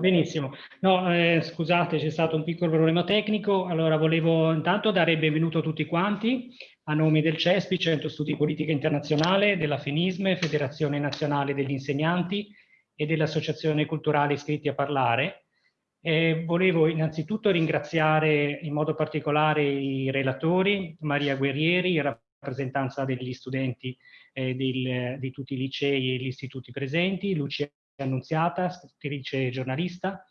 Benissimo. No, eh, scusate, c'è stato un piccolo problema tecnico. Allora, volevo intanto dare il benvenuto a tutti quanti a nome del CESPI, Centro Studi Politica Internazionale, della FENISME, Federazione Nazionale degli Insegnanti e dell'Associazione Culturale Iscritti a Parlare. Eh, volevo innanzitutto ringraziare in modo particolare i relatori, Maria Guerrieri, in rappresentanza degli studenti eh, del, di tutti i licei e gli istituti presenti, Lucia Annunziata, scrittrice e giornalista,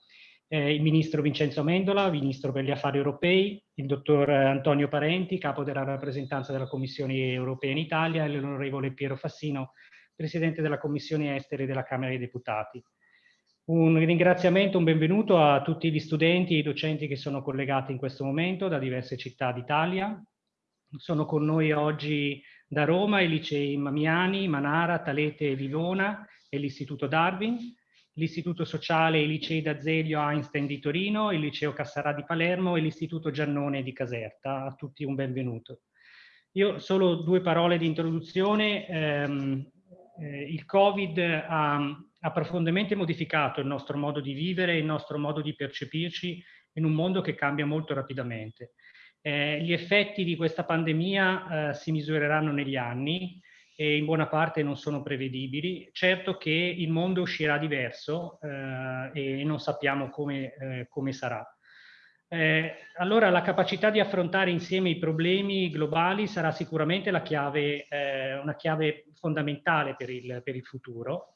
eh, il ministro Vincenzo Mendola, ministro per gli affari europei, il dottor Antonio Parenti, capo della rappresentanza della Commissione europea in Italia, e l'onorevole Piero Fassino, presidente della Commissione Esteri della Camera dei Deputati. Un ringraziamento, un benvenuto a tutti gli studenti e i docenti che sono collegati in questo momento da diverse città d'Italia. Sono con noi oggi da Roma i licei Mamiani, Manara, Talete e Vivona, e l'Istituto Darwin, l'Istituto Sociale e i licei d'Azeglio Einstein di Torino, il Liceo Cassarà di Palermo e l'Istituto Giannone di Caserta. A tutti un benvenuto. Io solo due parole di introduzione. Eh, eh, il Covid ha, ha profondamente modificato il nostro modo di vivere, il nostro modo di percepirci in un mondo che cambia molto rapidamente. Eh, gli effetti di questa pandemia eh, si misureranno negli anni e in buona parte non sono prevedibili. Certo che il mondo uscirà diverso eh, e non sappiamo come, eh, come sarà. Eh, allora la capacità di affrontare insieme i problemi globali sarà sicuramente chiave, eh, una chiave fondamentale per il, per il futuro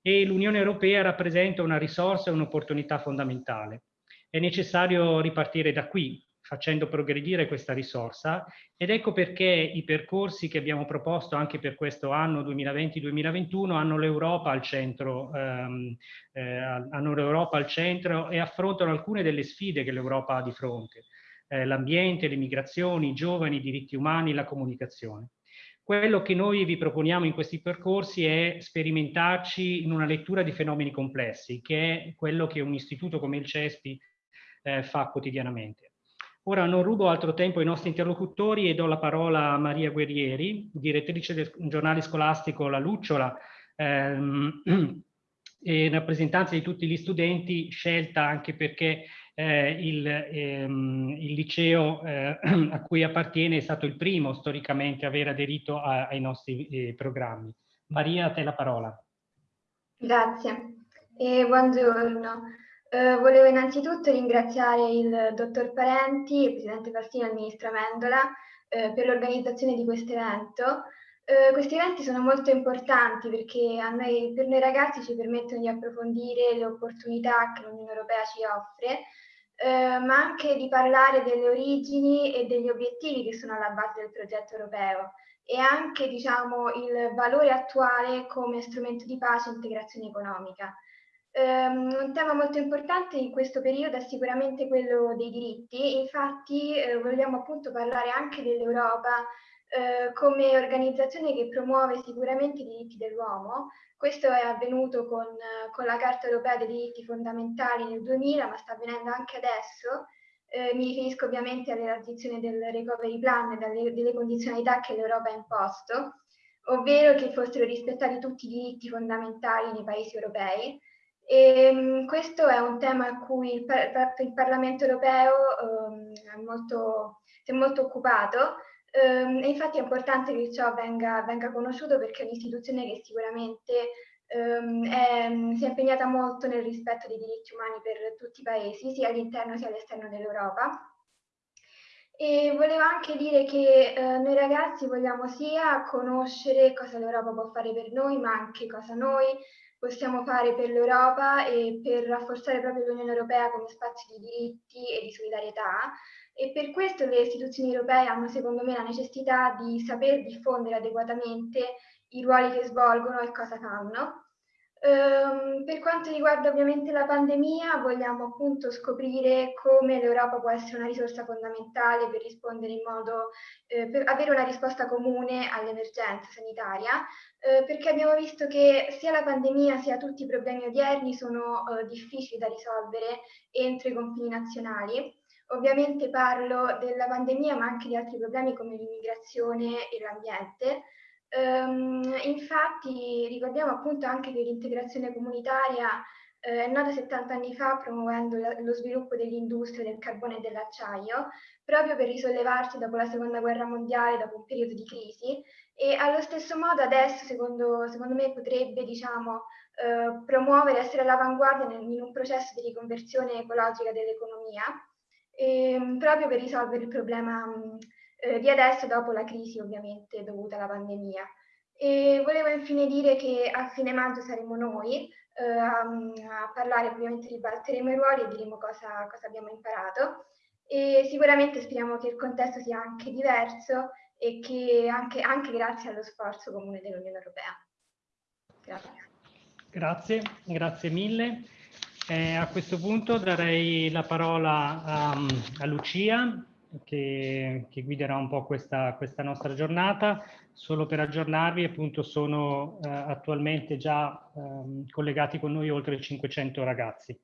e l'Unione Europea rappresenta una risorsa e un'opportunità fondamentale. È necessario ripartire da qui, facendo progredire questa risorsa ed ecco perché i percorsi che abbiamo proposto anche per questo anno 2020-2021 hanno l'Europa al centro, ehm, eh, hanno l'Europa al centro e affrontano alcune delle sfide che l'Europa ha di fronte, eh, l'ambiente, le migrazioni, i giovani, i diritti umani, la comunicazione. Quello che noi vi proponiamo in questi percorsi è sperimentarci in una lettura di fenomeni complessi, che è quello che un istituto come il CESPI eh, fa quotidianamente. Ora non rubo altro tempo ai nostri interlocutori e do la parola a Maria Guerrieri, direttrice del giornale scolastico La Lucciola, ehm, e rappresentanza di tutti gli studenti, scelta anche perché eh, il, ehm, il, liceo eh, a cui appartiene è stato il primo storicamente a aver aderito a, ai nostri eh, programmi. Maria, a te la parola. Grazie e buongiorno. Eh, volevo innanzitutto ringraziare il dottor Parenti, il presidente Fassino e il ministro Mendola eh, per l'organizzazione di questo evento. Eh, questi eventi sono molto importanti perché noi, per noi ragazzi ci permettono di approfondire le opportunità che l'Unione Europea ci offre, eh, ma anche di parlare delle origini e degli obiettivi che sono alla base del progetto europeo e anche diciamo, il valore attuale come strumento di pace e integrazione economica. Um, un tema molto importante in questo periodo è sicuramente quello dei diritti, infatti eh, vogliamo appunto parlare anche dell'Europa eh, come organizzazione che promuove sicuramente i diritti dell'uomo. Questo è avvenuto con, con, la Carta Europea dei diritti fondamentali nel 2000, ma sta avvenendo anche adesso. Eh, mi riferisco ovviamente alla transizione del recovery plan e delle condizionalità che l'Europa ha imposto, ovvero che fossero rispettati tutti i diritti fondamentali nei paesi europei e, ehm, questo è un tema a cui il, il Parlamento europeo um, è molto, si è molto occupato um, e infatti è importante che ciò venga, venga conosciuto perché è un'istituzione che sicuramente um, è, si è impegnata molto nel rispetto dei diritti umani per tutti i paesi, sia all'interno sia all'esterno dell'Europa. E volevo anche dire che eh, noi ragazzi vogliamo sia conoscere cosa l'Europa può fare per noi, ma anche cosa noi possiamo fare per l'Europa e per rafforzare proprio l'Unione Europea come spazio di diritti e di solidarietà. E per questo le istituzioni europee hanno secondo me la necessità di saper diffondere adeguatamente i ruoli che svolgono e cosa fanno Um, per quanto riguarda ovviamente la pandemia, vogliamo appunto scoprire come l'Europa può essere una risorsa fondamentale per rispondere in modo, eh, per avere una risposta comune all'emergenza sanitaria, eh, perché abbiamo visto che sia la pandemia sia tutti i problemi odierni sono eh, difficili da risolvere entro i confini nazionali. Ovviamente parlo della pandemia, ma anche di altri problemi come l'immigrazione e l'ambiente. Um, infatti ricordiamo appunto anche che l'integrazione comunitaria eh, è nata 70 anni fa promuovendo la, lo sviluppo dell'industria del carbone e dell'acciaio, proprio per risollevarsi dopo la seconda guerra mondiale, dopo un periodo di crisi, e allo stesso modo adesso, secondo, secondo me, potrebbe diciamo, eh, promuovere, essere all'avanguardia in un processo di riconversione ecologica dell'economia, ehm, proprio per risolvere il problema mh, eh, di adesso dopo la crisi ovviamente dovuta alla pandemia. E volevo infine dire che a fine maggio saremo noi eh, a, a, parlare, ovviamente ribalteremo i ruoli e diremo cosa, cosa abbiamo imparato e sicuramente speriamo che il contesto sia anche diverso e che anche, anche grazie allo sforzo comune dell'Unione Europea. Grazie. Grazie, grazie mille. Eh, a questo punto darei la parola a, a Lucia che, che, guiderà un po' questa, questa, nostra giornata. Solo per aggiornarvi, appunto, sono eh, attualmente già eh, collegati con noi oltre 500 ragazzi.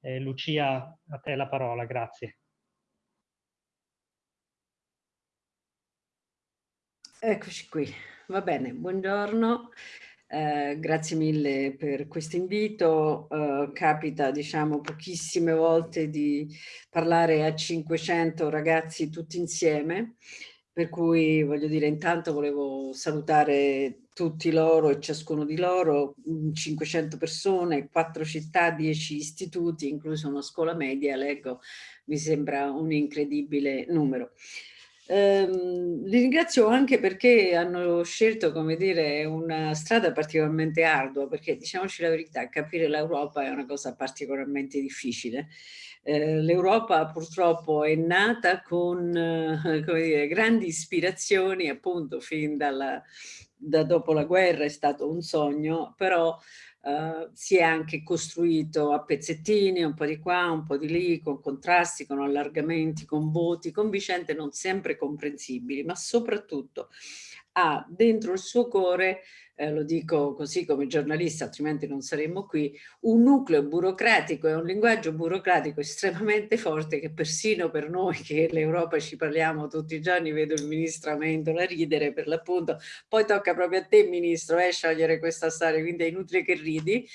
Eh, Lucia, a te la parola, grazie. Eccoci qui, va bene, buongiorno. Eh, grazie mille per questo invito. Eh, capita, diciamo, pochissime volte di parlare a 500 ragazzi tutti insieme, per cui voglio dire, intanto volevo salutare tutti loro e ciascuno di loro, 500 persone, 4 città, 10 istituti, incluso una scuola media, leggo, mi sembra un incredibile numero. Ehm, li ringrazio anche perché hanno scelto, come dire, una strada particolarmente ardua, perché diciamoci la verità, capire l'Europa è una cosa particolarmente difficile. Eh, L'Europa purtroppo è nata con eh, dire, grandi ispirazioni, appunto, fin dalla, da dopo la guerra è stato un sogno, però Uh, si è anche costruito a pezzettini, un po' di qua, un po' di lì, con contrasti, con allargamenti, con voti, con vicende non sempre comprensibili, ma soprattutto ha dentro il suo cuore eh, lo dico così come giornalista, altrimenti non saremmo qui, un nucleo burocratico e un linguaggio burocratico estremamente forte che persino per noi che l'Europa ci parliamo tutti i giorni, vedo il ministro Amendola ridere per l'appunto, poi tocca proprio a te ministro eh, sciogliere questa storia, quindi è inutile che ridi,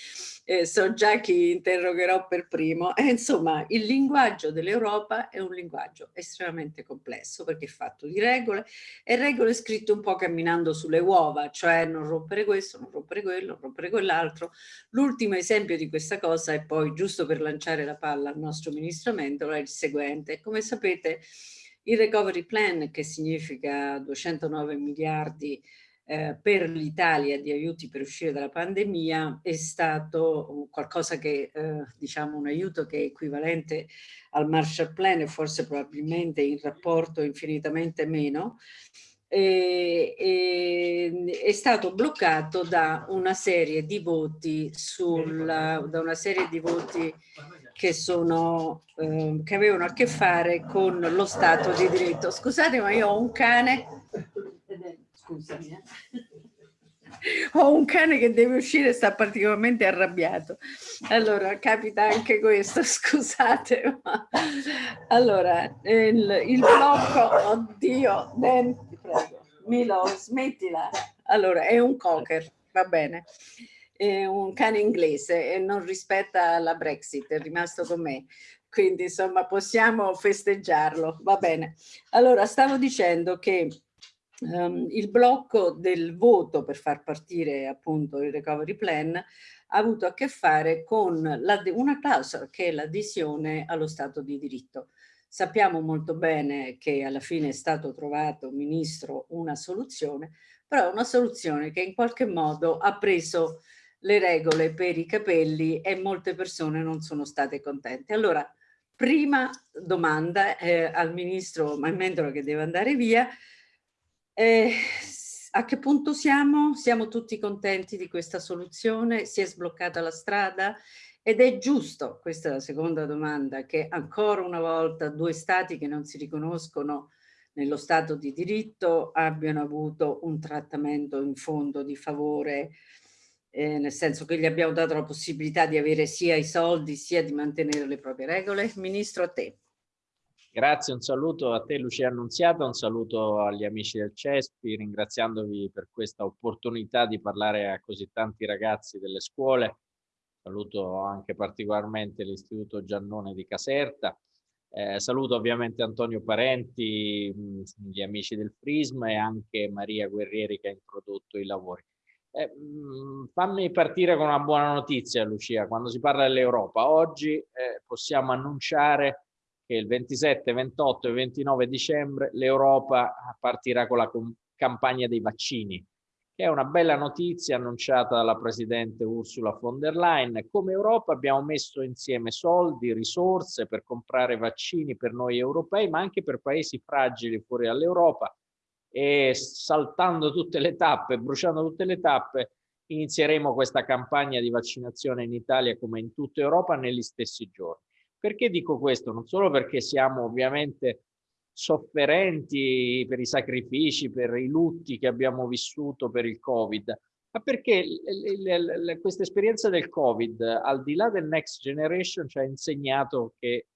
eh, so già chi interrogherò per primo, e insomma il linguaggio dell'Europa è un linguaggio estremamente complesso perché è fatto di regole e regole scritte un po' camminando sulle uova, cioè non rompere questo, non rompere quello, non rompere quell'altro. L'ultimo esempio di questa cosa è poi, giusto per lanciare la palla al nostro ministro Mendola, è il seguente. Come sapete il recovery plan, che significa 209 miliardi eh, per l'Italia di aiuti per uscire dalla pandemia è stato qualcosa che, eh, diciamo, un aiuto che è equivalente al Marshall Plan e forse probabilmente in rapporto infinitamente meno, e, e, è stato bloccato da una serie di voti sulla, da una serie di voti che sono eh, che avevano a che fare con lo Stato di diritto. Scusate, ma io ho un cane scusami. Eh. Ho un cane che deve uscire e sta particolarmente arrabbiato. Allora, capita anche questo, scusate. Ma... Allora, il, il blocco, oddio, Dan, ti prego, Milo, smettila. Allora, è un cocker, va bene. È un cane inglese e non rispetta la Brexit, è rimasto con me quindi insomma possiamo festeggiarlo, va bene. Allora stavo dicendo che um, il blocco del voto per far partire appunto il recovery plan ha avuto a che fare con una clausola che è l'adesione allo Stato di diritto. Sappiamo molto bene che alla fine è stato trovato, Ministro, una soluzione, però una soluzione che in qualche modo ha preso le regole per i capelli e molte persone non sono state contente. Allora, prima domanda eh, al Ministro Mendola che deve andare via, eh, a che punto siamo? Siamo tutti contenti di questa soluzione? Si è sbloccata la strada? Ed è giusto, questa è la seconda domanda, che ancora una volta due stati che non si riconoscono nello Stato di diritto abbiano avuto un trattamento in fondo di favore, eh, nel senso che gli abbiamo dato la possibilità di avere sia i soldi sia di mantenere le proprie regole. Ministro, a te. Grazie, un saluto a te Lucia Annunziata, un saluto agli amici del CESPI, ringraziandovi per questa opportunità di parlare a così tanti ragazzi delle scuole. saluto anche particolarmente l'Istituto Giannone di Caserta, eh, saluto ovviamente Antonio Parenti, gli amici del Frism e anche Maria Guerrieri che ha introdotto i lavori. Eh, fammi partire con una buona notizia Lucia, quando si parla dell'Europa, oggi eh, possiamo annunciare che il 27, 28 e 29 dicembre l'Europa partirà con la campagna dei vaccini che è una bella notizia annunciata dalla Presidente Ursula von der Leyen. Come Europa abbiamo messo insieme soldi, risorse per comprare vaccini per noi europei, ma anche per paesi fragili fuori dall'Europa e saltando tutte le tappe, bruciando tutte le tappe, inizieremo questa campagna di vaccinazione in Italia come in tutta Europa negli stessi giorni. Perché dico questo? Non solo perché siamo ovviamente sofferenti per i sacrifici, per i lutti che abbiamo vissuto per il Covid, ma perché questa esperienza del Covid, al di là del Next Generation, ci ha insegnato che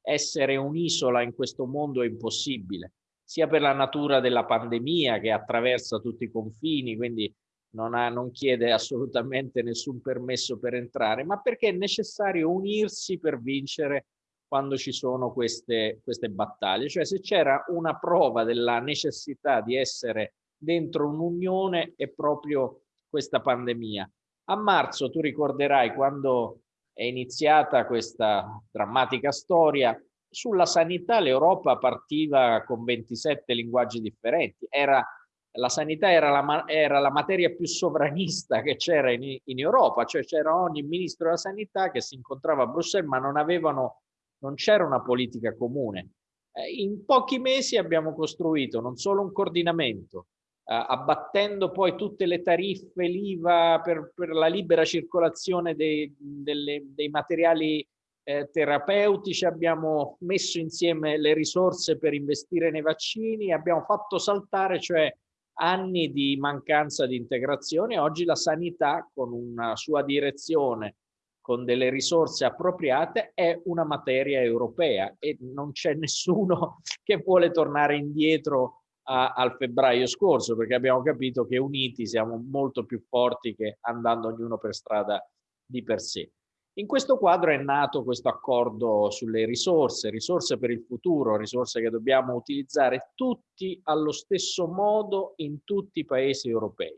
essere un'isola in questo mondo è impossibile, sia per la natura della pandemia che attraversa tutti i confini, quindi non, ha, non chiede assolutamente nessun permesso per entrare, ma perché è necessario unirsi per vincere quando ci sono queste, queste battaglie. Cioè se c'era una prova della necessità di essere dentro un'unione è proprio questa pandemia. A marzo tu ricorderai quando è iniziata questa drammatica storia, sulla sanità l'Europa partiva con 27 linguaggi differenti. Era, la sanità era la, era la materia più sovranista che c'era in, in Europa, cioè c'era ogni ministro della sanità che si incontrava a Bruxelles ma non avevano non c'era una politica comune. Eh, in pochi mesi abbiamo costruito non solo un coordinamento, eh, abbattendo poi tutte le tariffe, l'IVA per, per, la libera circolazione dei, delle, dei materiali eh, terapeutici, abbiamo messo insieme le risorse per investire nei vaccini, abbiamo fatto saltare cioè anni di mancanza di integrazione. Oggi la sanità con una sua direzione con delle risorse appropriate è una materia europea e non c'è nessuno che vuole tornare indietro a, al febbraio scorso perché abbiamo capito che uniti siamo molto più forti che andando ognuno per strada di per sé. In questo quadro è nato questo accordo sulle risorse, risorse per il futuro, risorse che dobbiamo utilizzare tutti allo stesso modo in tutti i paesi europei.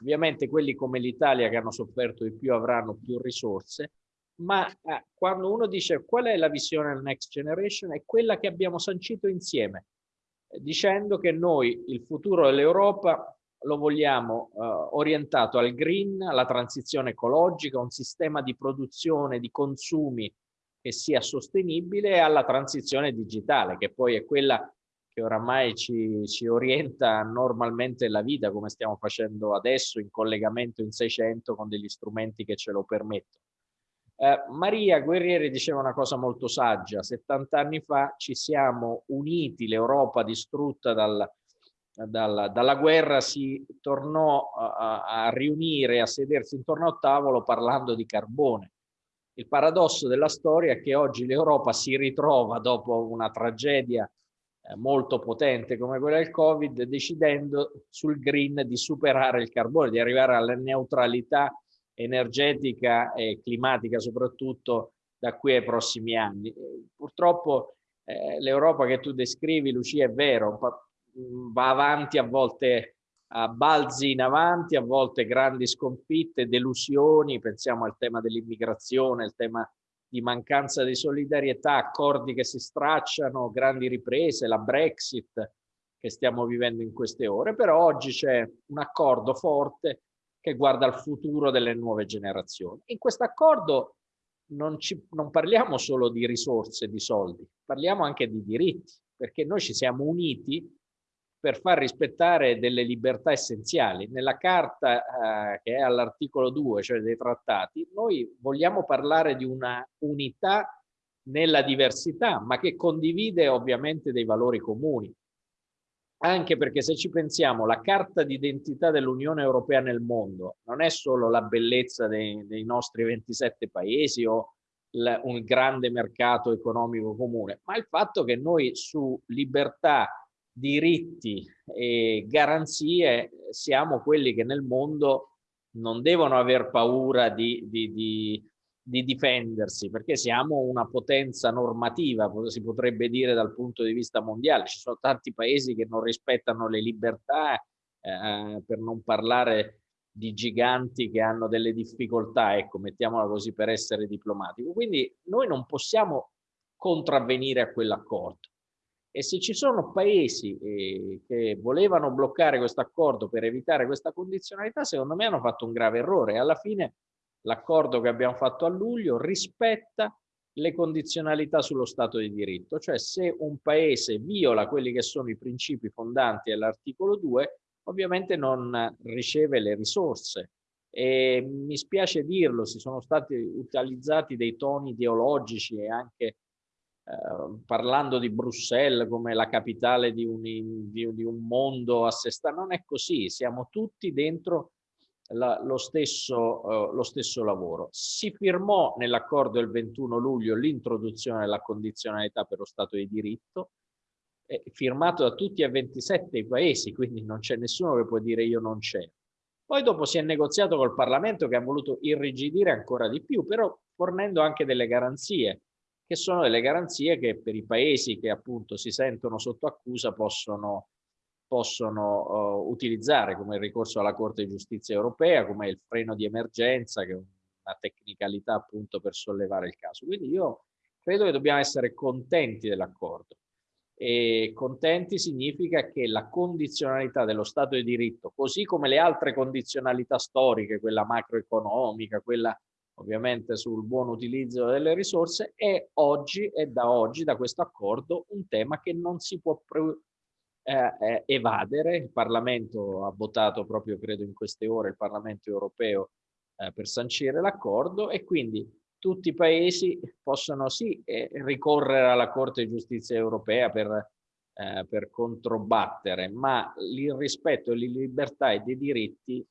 Ovviamente quelli come l'Italia che hanno sofferto di più avranno più risorse, ma eh, quando uno dice qual è la visione del Next Generation è quella che abbiamo sancito insieme, eh, dicendo che noi il futuro dell'Europa lo vogliamo eh, orientato al green, alla transizione ecologica, un sistema di produzione, di consumi che sia sostenibile e alla transizione digitale, che poi è quella che oramai ci, ci, orienta normalmente la vita, come stiamo facendo adesso, in collegamento in 600 con degli strumenti che ce lo permettono. Eh, Maria Guerrieri diceva una cosa molto saggia, 70 anni fa ci siamo uniti, l'Europa distrutta dal, dal, dalla guerra si tornò a, a riunire, a sedersi intorno al tavolo parlando di carbone. Il paradosso della storia è che oggi l'Europa si ritrova dopo una tragedia eh, molto potente come quella del Covid, decidendo sul green di superare il carbone, di arrivare alla neutralità energetica e climatica soprattutto da qui ai prossimi anni. Purtroppo eh, l'Europa che tu descrivi, Lucia, è vero, va avanti a volte a balzi in avanti, a volte grandi sconfitte, delusioni, pensiamo al tema dell'immigrazione, il tema di mancanza di solidarietà, accordi che si stracciano, grandi riprese, la Brexit che stiamo vivendo in queste ore, però oggi c'è un accordo forte che guarda al futuro delle nuove generazioni. In questo accordo non, non parliamo solo di risorse, di soldi, parliamo anche di diritti, perché noi ci siamo uniti per far rispettare delle libertà essenziali. Nella carta eh, che è all'articolo 2, cioè dei trattati, noi vogliamo parlare di una unità nella diversità, ma che condivide ovviamente dei valori comuni. Anche perché se ci pensiamo, la carta d'identità dell'Unione Europea nel mondo non è solo la bellezza dei, dei nostri 27 paesi o un grande mercato economico comune, ma il fatto che noi su libertà diritti e garanzie siamo quelli che nel mondo non devono aver paura di, di, di, di difendersi, perché siamo una potenza normativa, si potrebbe dire dal punto di vista mondiale. Ci sono tanti paesi che non rispettano le libertà, eh, per non parlare di giganti che hanno delle difficoltà, ecco, mettiamola così per essere diplomatico. Quindi noi non possiamo contravvenire a quell'accordo. E se ci sono paesi eh, che volevano bloccare questo accordo per evitare questa condizionalità, secondo me hanno fatto un grave errore. Alla fine l'accordo che abbiamo fatto a luglio rispetta le condizionalità sullo Stato di diritto, cioè se un paese viola quelli che sono i principi fondanti dell'articolo 2, ovviamente non riceve le risorse. E mi spiace dirlo, si sono stati utilizzati dei toni ideologici e anche Ehm, parlando di Bruxelles come la capitale di un, di, di un mondo a sé stante, non è così, siamo tutti dentro la, lo, stesso, uh, lo stesso lavoro. Si firmò nell'accordo del 21 luglio l'introduzione della condizionalità per lo Stato di diritto, eh, firmato da tutti e 27 i paesi, quindi non c'è nessuno che può dire io non c'è. Poi dopo si è negoziato col Parlamento che ha voluto irrigidire ancora di più, però fornendo anche delle garanzie che sono delle garanzie che per i paesi che appunto si sentono sotto accusa possono, possono uh, utilizzare come il ricorso alla Corte di Giustizia Europea, come il freno di emergenza, che è una tecnicalità appunto per sollevare il caso. Quindi io credo che dobbiamo essere contenti dell'accordo. E contenti significa che la condizionalità dello Stato di diritto, così come le altre condizionalità storiche, quella macroeconomica, quella ovviamente sul buon utilizzo delle risorse, è oggi e da oggi, da questo accordo, un tema che non si può eh, eh, evadere. Il Parlamento ha votato proprio, credo, in queste ore, il Parlamento europeo eh, per sancire l'accordo e quindi tutti i paesi possono sì eh, ricorrere alla Corte di Giustizia europea per, eh, per controbattere, ma il rispetto delle libertà e dei diritti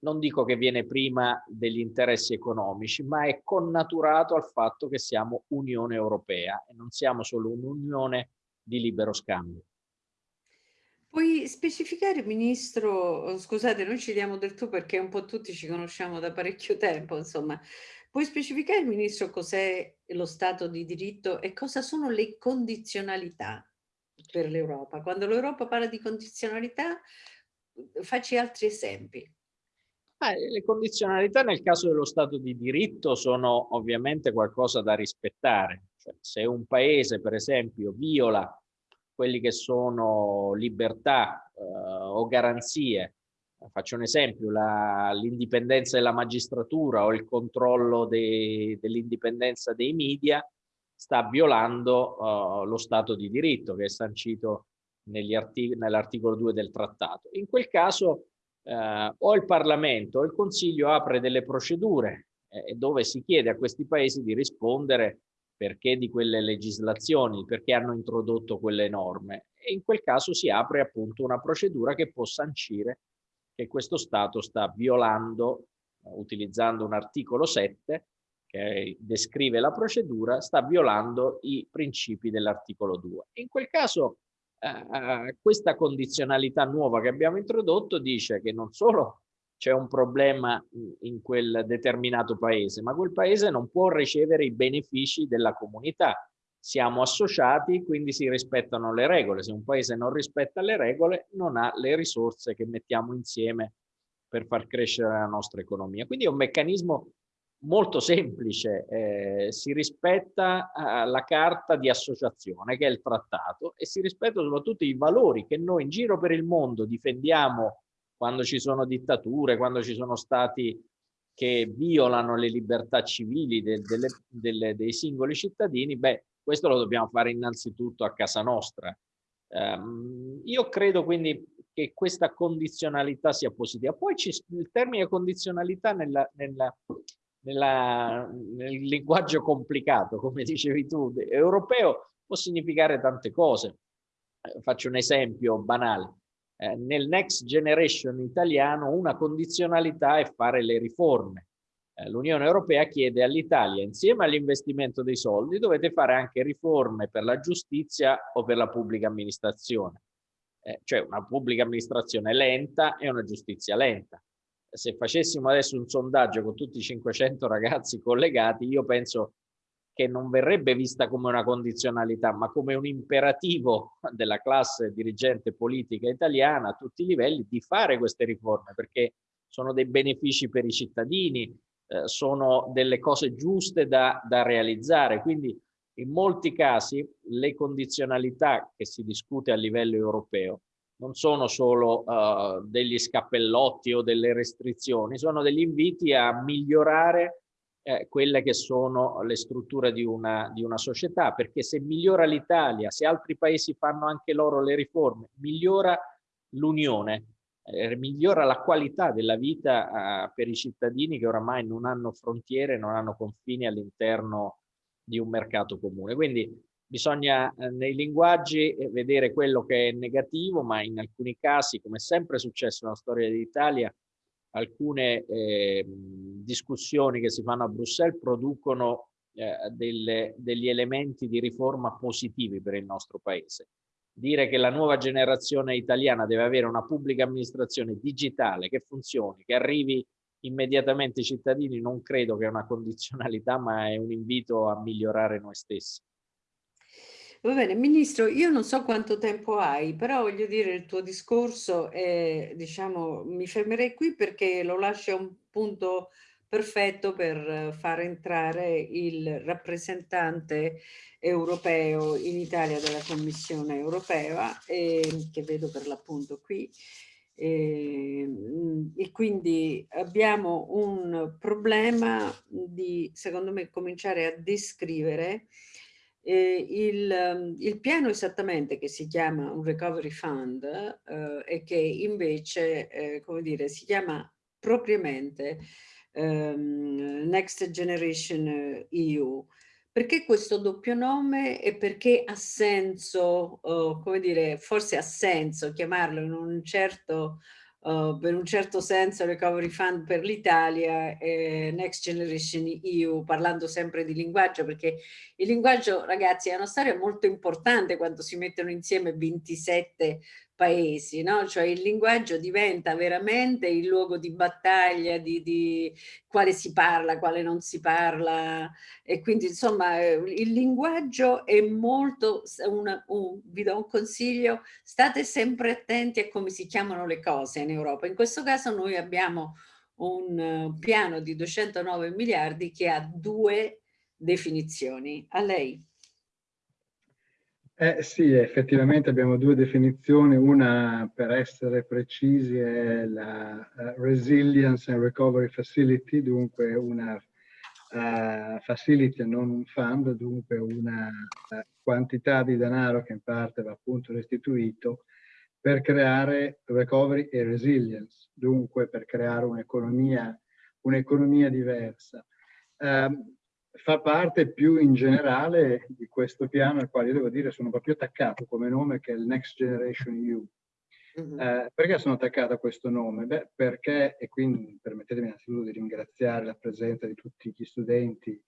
non dico che viene prima degli interessi economici, ma è connaturato al fatto che siamo Unione Europea e non siamo solo un'unione di libero scambio. Puoi specificare, Ministro, scusate, noi ci diamo del tu perché un po' tutti ci conosciamo da parecchio tempo, insomma, puoi specificare, Ministro, cos'è lo Stato di diritto e cosa sono le condizionalità per l'Europa? Quando l'Europa parla di condizionalità, facci altri esempi. Eh, le condizionalità nel caso dello Stato di diritto sono ovviamente qualcosa da rispettare. Cioè, se un paese, per esempio, viola quelli che sono libertà eh, o garanzie, faccio un esempio, l'indipendenza della magistratura o il controllo de, dell'indipendenza dei media, sta violando uh, lo Stato di diritto che è sancito nell'articolo 2 del trattato. In quel caso eh, o il Parlamento o il Consiglio apre delle procedure eh, dove si chiede a questi paesi di rispondere perché di quelle legislazioni, perché hanno introdotto quelle norme. E in quel caso si apre appunto una procedura che può sancire che questo Stato sta violando, utilizzando un articolo 7 che descrive la procedura, sta violando i principi dell'articolo 2. In quel caso eh, questa condizionalità nuova che abbiamo introdotto dice che non solo c'è un problema in quel determinato paese, ma quel paese non può ricevere i benefici della comunità. Siamo associati, quindi si rispettano le regole. Se un paese non rispetta le regole, non ha le risorse che mettiamo insieme per far crescere la nostra economia. Quindi è un meccanismo molto semplice, eh, si rispetta eh, la carta di associazione che è il trattato e si rispettano soprattutto i valori che noi in giro per il mondo difendiamo quando ci sono dittature, quando ci sono stati che violano le libertà civili de, delle, delle, dei singoli cittadini, beh, questo lo dobbiamo fare innanzitutto a casa nostra. Um, io credo quindi che questa condizionalità sia positiva. Poi il termine condizionalità nella, nella, nella, nel linguaggio complicato, come dicevi tu, europeo, può significare tante cose. Eh, faccio un esempio banale. Eh, nel Next Generation italiano una condizionalità è fare le riforme. Eh, L'Unione Europea chiede all'Italia, insieme all'investimento dei soldi, dovete fare anche riforme per la giustizia o per la pubblica amministrazione. Eh, cioè una pubblica amministrazione lenta e una giustizia lenta. Se facessimo adesso un sondaggio con tutti i 500 ragazzi collegati, io penso che non verrebbe vista come una condizionalità, ma come un imperativo della classe dirigente politica italiana a tutti i livelli di fare queste riforme, perché sono dei benefici per i cittadini, eh, sono delle cose giuste da, da realizzare. Quindi in molti casi le condizionalità che si discute a livello europeo non sono solo uh, degli scappellotti o delle restrizioni, sono degli inviti a migliorare eh, quelle che sono le strutture di una, di una società, perché se migliora l'Italia, se altri paesi fanno anche loro le riforme, migliora l'Unione, eh, migliora la qualità della vita eh, per i cittadini che oramai non hanno frontiere, non hanno confini all'interno di un mercato comune. Quindi bisogna eh, nei linguaggi eh, vedere quello che è negativo, ma in alcuni casi, come è sempre successo nella storia d'Italia, alcune eh, discussioni che si fanno a Bruxelles producono eh, delle, degli elementi di riforma positivi per il nostro paese. Dire che la nuova generazione italiana deve avere una pubblica amministrazione digitale che funzioni, che arrivi immediatamente ai cittadini, non credo che è una condizionalità, ma è un invito a migliorare noi stessi. Va bene, Ministro, io non so quanto tempo hai, però voglio dire il tuo discorso, è, diciamo, mi fermerei qui perché lo lascia un punto perfetto per far entrare il rappresentante europeo in Italia della Commissione europea, eh, che vedo per l'appunto qui, e, e, quindi abbiamo un problema di, secondo me, cominciare a descrivere eh, il, ehm, il, piano esattamente che si chiama un recovery fund eh, e che invece, eh, come dire, si chiama propriamente ehm, Next Generation EU. Perché questo doppio nome e perché ha senso, oh, come dire, forse ha senso chiamarlo in un certo uh, per un certo senso Recovery Fund per l'Italia e Next Generation EU, parlando sempre di linguaggio, perché il linguaggio, ragazzi, è una storia molto importante quando si mettono insieme 27 paesi, no? cioè il linguaggio diventa veramente il luogo di battaglia di, di, quale si parla, quale non si parla e quindi insomma eh, il linguaggio è molto, una, un, vi do un consiglio, state sempre attenti a come si chiamano le cose in Europa, in questo caso noi abbiamo un uh, piano di 209 miliardi che ha due definizioni, a lei. Eh, sì, effettivamente abbiamo due definizioni, una per essere precisi è la uh, Resilience and Recovery Facility, dunque una uh, facility e non un fund, dunque una uh, quantità di denaro che in parte va appunto restituito per creare recovery e resilience, dunque per creare un'economia un diversa. Um, fa parte più in generale di questo piano al quale io devo dire sono proprio attaccato come nome che è il Next Generation EU. Mm -hmm. eh, perché sono attaccato a questo nome? Beh, perché, e quindi permettetemi innanzitutto di ringraziare la presenza di tutti gli studenti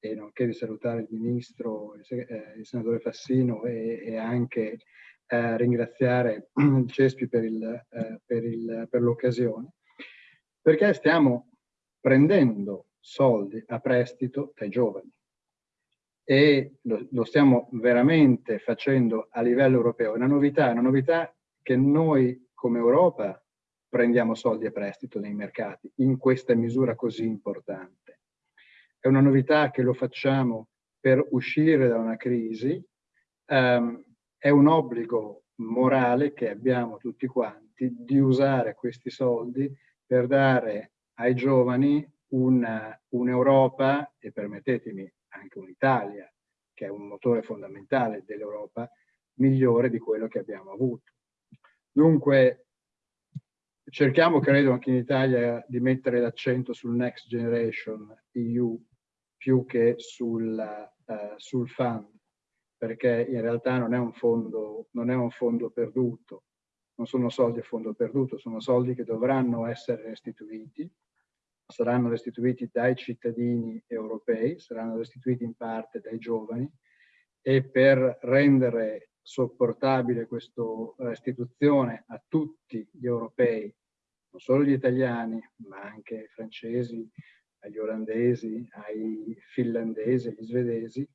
e nonché di salutare il ministro, il, eh, il senatore Fassino e, e anche eh, ringraziare il CESPI per eh, l'occasione, perché stiamo prendendo soldi a prestito dai giovani. E lo, lo, stiamo veramente facendo a livello europeo. È una novità, una novità che noi come Europa prendiamo soldi a prestito nei mercati in questa misura così importante. È una novità che lo facciamo per uscire da una crisi, um, è un obbligo morale che abbiamo tutti quanti di usare questi soldi per dare ai giovani un'Europa, e permettetemi anche un'Italia, che è un motore fondamentale dell'Europa, migliore di quello che abbiamo avuto. Dunque, cerchiamo, credo, anche in Italia di mettere l'accento sul Next Generation EU più che sul, uh, sul fund, perché in realtà non è, un fondo, non è un fondo perduto, non sono soldi a fondo perduto, sono soldi che dovranno essere restituiti, saranno restituiti dai cittadini europei, saranno restituiti in parte dai giovani e per rendere sopportabile questa restituzione a tutti gli europei, non solo gli italiani, ma anche ai francesi, agli olandesi, ai finlandesi, agli svedesi,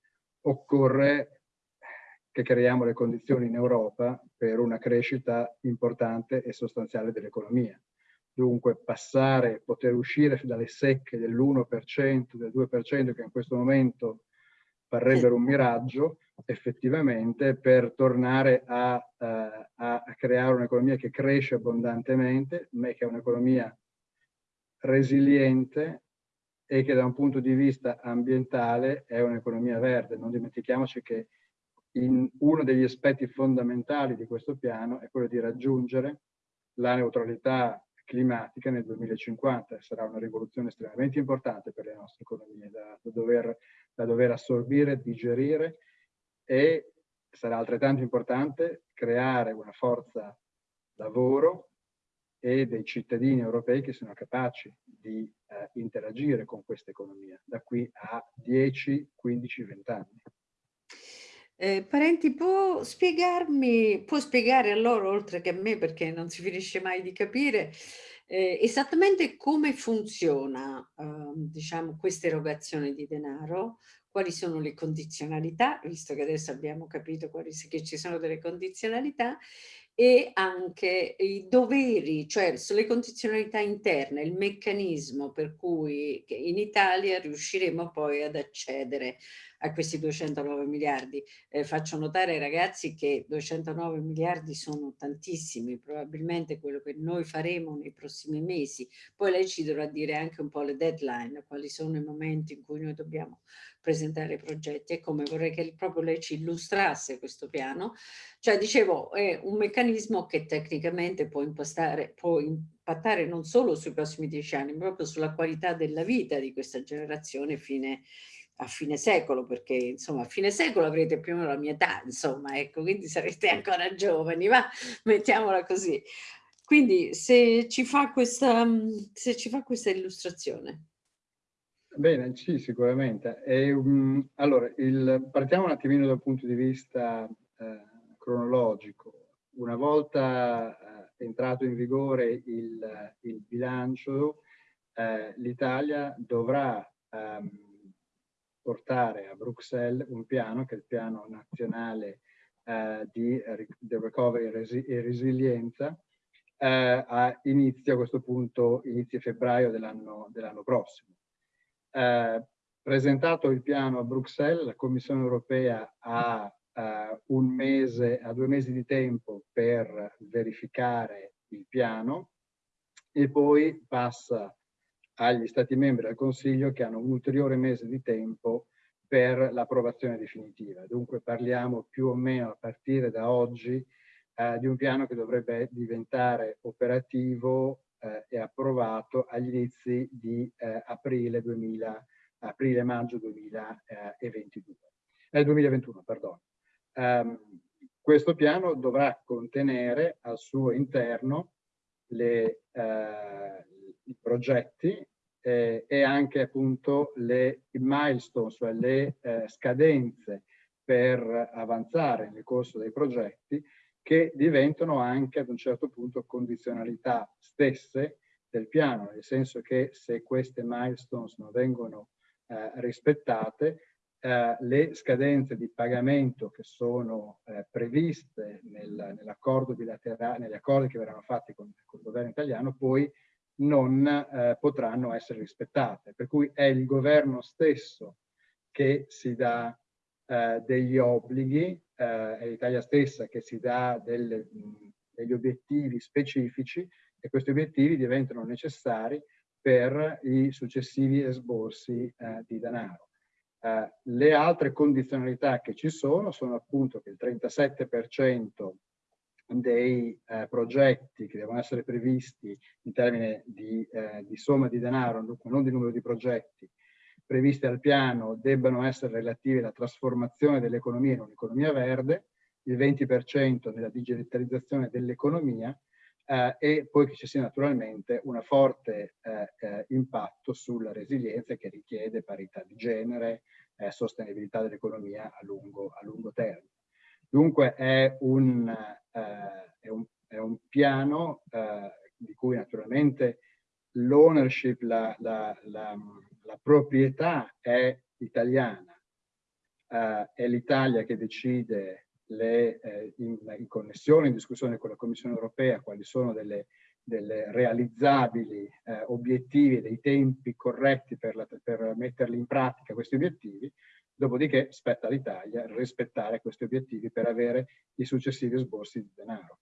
occorre che creiamo le condizioni in Europa per una crescita importante e sostanziale dell'economia. Dunque passare, poter uscire dalle secche dell'1%, del 2% che in questo momento parrebbero un miraggio, effettivamente per tornare a, uh, a creare un'economia che cresce abbondantemente, ma che è un'economia resiliente e che da un punto di vista ambientale è un'economia verde. Non dimentichiamoci che in uno degli aspetti fondamentali di questo piano è quello di raggiungere la neutralità climatica nel 2050. Sarà una rivoluzione estremamente importante per le nostre economie da, da, dover, da dover assorbire, digerire e sarà altrettanto importante creare una forza lavoro e dei cittadini europei che siano capaci di eh, interagire con questa economia da qui a 10, 15, 20 anni. Eh, Parenti, può spiegarmi, può spiegare a loro, oltre che a me, perché non si finisce mai di capire, eh, esattamente come funziona, eh, diciamo, questa erogazione di denaro, quali sono le condizionalità, visto che adesso abbiamo capito quali, che ci sono delle condizionalità, e anche i doveri, cioè le condizionalità interne, il meccanismo per cui in Italia riusciremo poi ad accedere a questi 209 miliardi. Eh, faccio notare ai ragazzi che 209 miliardi sono tantissimi, probabilmente quello che noi faremo nei prossimi mesi. Poi lei ci dovrà dire anche un po' le deadline, quali sono i momenti in cui noi dobbiamo presentare i progetti e come vorrei che proprio lei ci illustrasse questo piano. Cioè, dicevo, è un meccanismo che tecnicamente può impostare, può impattare non solo sui prossimi dieci anni, ma proprio sulla qualità della vita di questa generazione fine, a fine secolo, perché insomma a fine secolo avrete più o meno la mia età, insomma, ecco, quindi sarete ancora giovani, ma mettiamola così. Quindi se ci fa questa, se ci fa questa illustrazione. Bene, sì, sicuramente. E, um, allora, il, partiamo un attimino dal punto di vista eh, cronologico. Una volta eh, entrato in vigore il, il bilancio, eh, l'Italia dovrà ehm, portare a Bruxelles un piano, che è il piano nazionale eh, di, di recovery e resilienza, eh, a inizio, a questo punto, inizio febbraio dell'anno dell prossimo. Eh, presentato il piano a Bruxelles, la Commissione europea ha eh, un mese, ha due mesi di tempo per verificare il piano e poi passa agli Stati membri del Consiglio che hanno un ulteriore mese di tempo per l'approvazione definitiva. Dunque parliamo più o meno a partire da oggi eh, di un piano che dovrebbe diventare operativo eh, è approvato agli inizi di eh, aprile, 2000, aprile maggio 2022, eh, 2021. Perdono. Um, questo piano dovrà contenere al suo interno le, eh, i progetti eh, e anche appunto le milestone, cioè le eh, scadenze per avanzare nel corso dei progetti che diventano anche ad un certo punto condizionalità stesse del piano, nel senso che se queste milestones non vengono eh, rispettate, eh, le scadenze di pagamento che sono eh, previste nel, nell'accordo bilaterale, negli accordi che verranno fatti con, con il governo italiano, poi non eh, potranno essere rispettate. Per cui è il governo stesso che si dà eh, degli obblighi eh, è l'Italia stessa che si dà delle, degli obiettivi specifici e questi obiettivi diventano necessari per i successivi esborsi eh, di denaro. Eh, le altre condizionalità che ci sono sono appunto che il 37% dei eh, progetti che devono essere previsti in termini di, eh, di somma di denaro, non di numero di progetti, previste al piano debbano essere relative alla trasformazione dell'economia in un'economia verde, il 20% nella digitalizzazione dell'economia eh, e poi che ci sia naturalmente un forte eh, eh, impatto sulla resilienza che richiede parità di genere, e sostenibilità dell'economia a a lungo termine. Dunque è un, eh, è un, è un piano eh, di cui naturalmente l'ownership, la, la, la, la, proprietà è italiana, uh, è l'Italia che decide le, eh, in, in, connessione, in discussione con la Commissione europea, quali sono delle, delle realizzabili eh, obiettivi, dei tempi corretti per, per metterli in pratica questi obiettivi, dopodiché spetta all'Italia rispettare questi obiettivi per avere i successivi sborsi di denaro.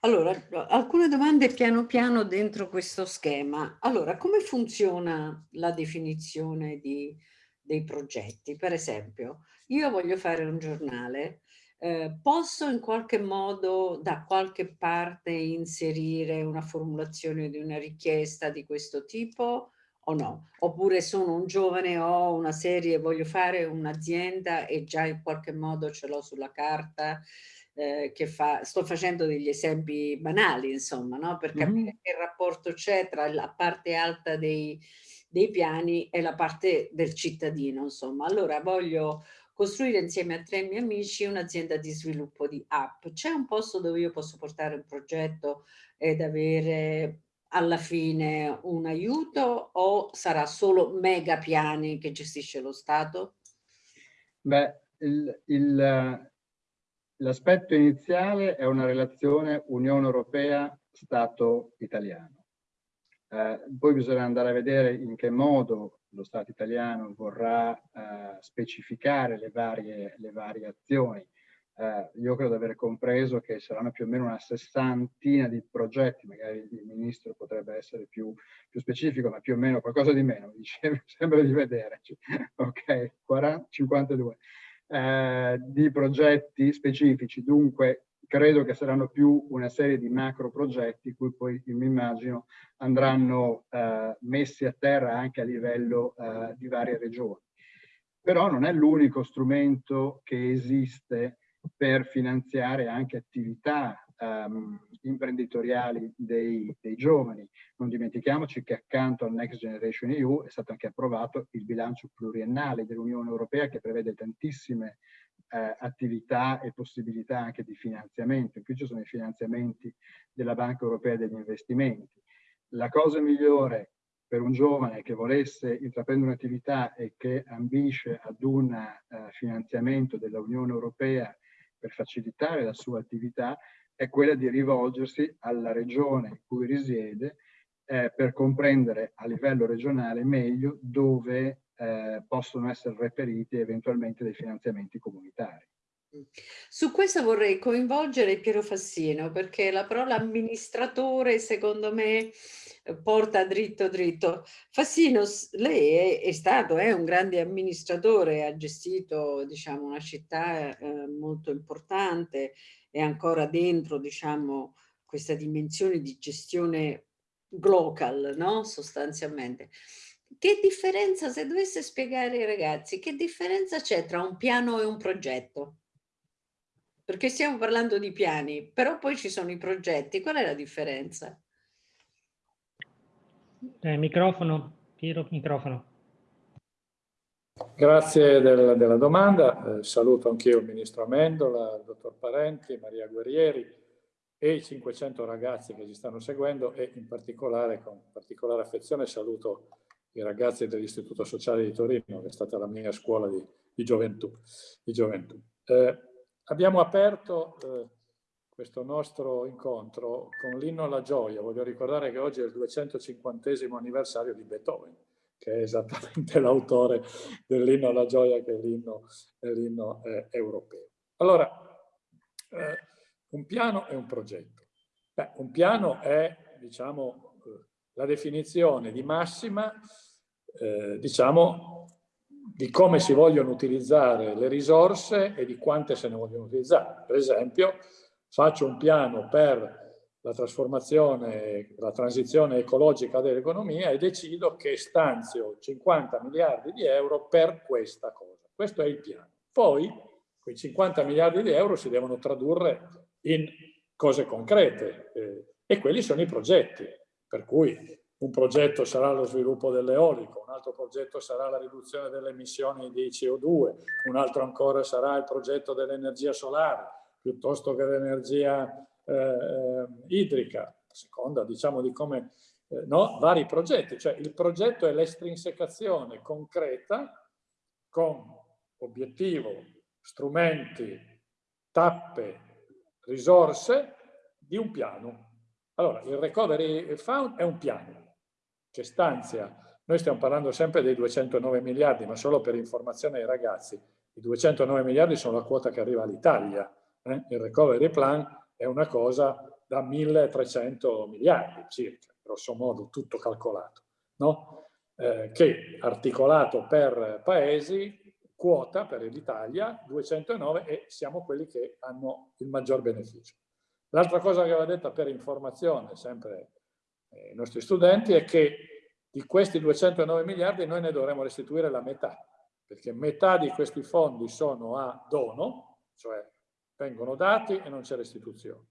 Allora, alcune domande piano piano dentro questo schema. Allora, come funziona la definizione di, dei progetti? Per esempio, io voglio fare un giornale, eh, posso in qualche modo da qualche parte inserire una formulazione di una richiesta di questo tipo o no? Oppure sono un giovane, ho una serie, voglio fare un'azienda e già in qualche modo ce l'ho sulla carta, eh, che fa, sto facendo degli esempi banali, insomma, no? per capire mm -hmm. che rapporto c'è tra la parte alta dei, dei piani e la parte del cittadino, insomma. Allora voglio costruire insieme a tre miei amici un'azienda di sviluppo di app. C'è un posto dove io posso portare un progetto ed avere alla fine un aiuto o sarà solo mega piani che gestisce lo Stato? Beh, l'aspetto iniziale è una relazione Unione Europea-Stato italiano. Eh, poi bisogna andare a vedere in che modo lo Stato italiano vorrà eh, specificare le varie, le varie azioni. Eh, io credo di aver compreso che saranno più o meno una sessantina di progetti, magari il ministro potrebbe essere più, più specifico, ma più o meno qualcosa di meno, mi sembra di vedere. ok, 40, 52. Eh, di progetti specifici, dunque credo che saranno più una serie di macro progetti cui poi mi immagino andranno eh, messi a terra anche a livello eh, di varie regioni. Però non è l'unico strumento che esiste per finanziare anche attività um, imprenditoriali dei, dei, giovani. Non dimentichiamoci che accanto al Next Generation EU è stato anche approvato il bilancio pluriennale dell'Unione Europea che prevede tantissime eh, attività e possibilità anche di finanziamento. In più ci sono i finanziamenti della Banca Europea degli Investimenti. La cosa migliore per un giovane che volesse intraprendere un'attività e che ambisce ad un uh, finanziamento dell'Unione Europea per facilitare la sua attività è quella di rivolgersi alla regione in cui risiede eh, per comprendere a livello regionale meglio dove eh, possono essere reperiti eventualmente dei finanziamenti comunitari. Su questo vorrei coinvolgere Piero Fassino perché la parola amministratore secondo me porta dritto dritto. Fassino, lei è, è stato è un grande amministratore, ha gestito diciamo, una città eh, molto importante, è ancora dentro diciamo, questa dimensione di gestione global, no? sostanzialmente. Che differenza, se dovesse spiegare ai ragazzi, che differenza c'è tra un piano e un progetto? Perché stiamo parlando di piani, però poi ci sono i progetti. Qual è la differenza? Eh, microfono, Piero, microfono. Grazie del, della domanda. Eh, saluto anch'io il Ministro Amendola, il Dottor Parenti, Maria Guerrieri e i 500 ragazzi che ci stanno seguendo e in particolare, con particolare affezione, saluto i ragazzi dell'Istituto Sociale di Torino, che è stata la mia scuola di, di gioventù. Di gioventù. Eh, abbiamo aperto eh, questo nostro incontro con l'inno alla gioia. Voglio ricordare che oggi è il 250 anniversario di Beethoven, che è esattamente l'autore dell'inno alla gioia, che è l'inno eh, europeo. Allora, eh, un piano è un progetto. Beh, un piano è, diciamo, eh, la definizione di massima eh, diciamo, di come si vogliono utilizzare le risorse e di quante se ne vogliono utilizzare. Per esempio, faccio un piano per la trasformazione, la transizione ecologica dell'economia e decido che stanzio 50 miliardi di euro per questa cosa. Questo è il piano. Poi quei 50 miliardi di euro si devono tradurre in cose concrete eh, e quelli sono i progetti. Per cui un progetto sarà lo sviluppo dell'eolico, un altro progetto sarà la riduzione delle emissioni di CO2, un altro ancora sarà il progetto dell'energia solare, piuttosto che l'energia eh, eh, idrica. seconda diciamo di come, eh, no, vari progetti, cioè il progetto è l'estrinsecazione concreta con obiettivo, strumenti, tappe, risorse di un piano. Allora, il Recovery Fund è un piano che stanzia, noi stiamo parlando sempre dei 209 miliardi, ma solo per informazione ai ragazzi, i 209 miliardi sono la quota che arriva all'Italia, eh? il Recovery Plan è una cosa da 1300 miliardi circa, grosso modo tutto calcolato, no? eh, che articolato per paesi quota per l'Italia 209 e siamo quelli che hanno il maggior beneficio. L'altra cosa che aveva detta per informazione, sempre ai eh, nostri studenti, è che di questi 209 miliardi noi ne dovremo restituire la metà, perché metà di questi fondi sono a dono, cioè vengono dati e non c'è restituzione,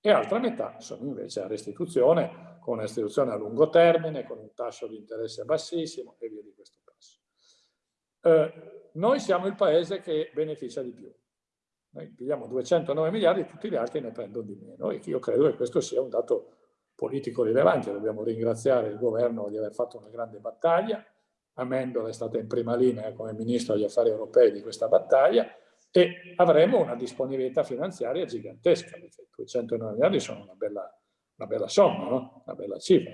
e altra metà sono invece a restituzione, con una restituzione a lungo termine, con un tasso di interesse bassissimo e via di questo passo. Eh, noi siamo il paese che beneficia di più. Noi pigliamo 209 miliardi e tutti gli altri ne prendono di meno e io credo che questo sia un dato politico rilevante. Dobbiamo ringraziare il governo di aver fatto una grande battaglia. Amendola è stata in prima linea come ministro degli affari europei di questa battaglia e avremo una disponibilità finanziaria gigantesca, perché 209 miliardi sono una bella, una bella somma, no? una bella cifra.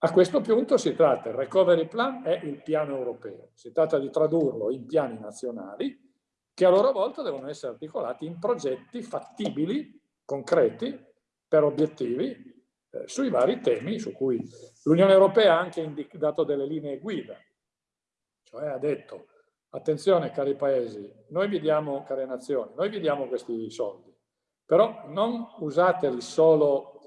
A questo punto si tratta, il recovery plan è il piano europeo, si tratta di tradurlo in piani nazionali che a loro volta devono essere articolati in progetti fattibili, concreti, per obiettivi, eh, sui vari temi su cui l'Unione Europea ha anche dato delle linee guida. Cioè ha detto, attenzione cari paesi, noi vi diamo, care nazioni, noi vi diamo questi soldi, però non usateli solo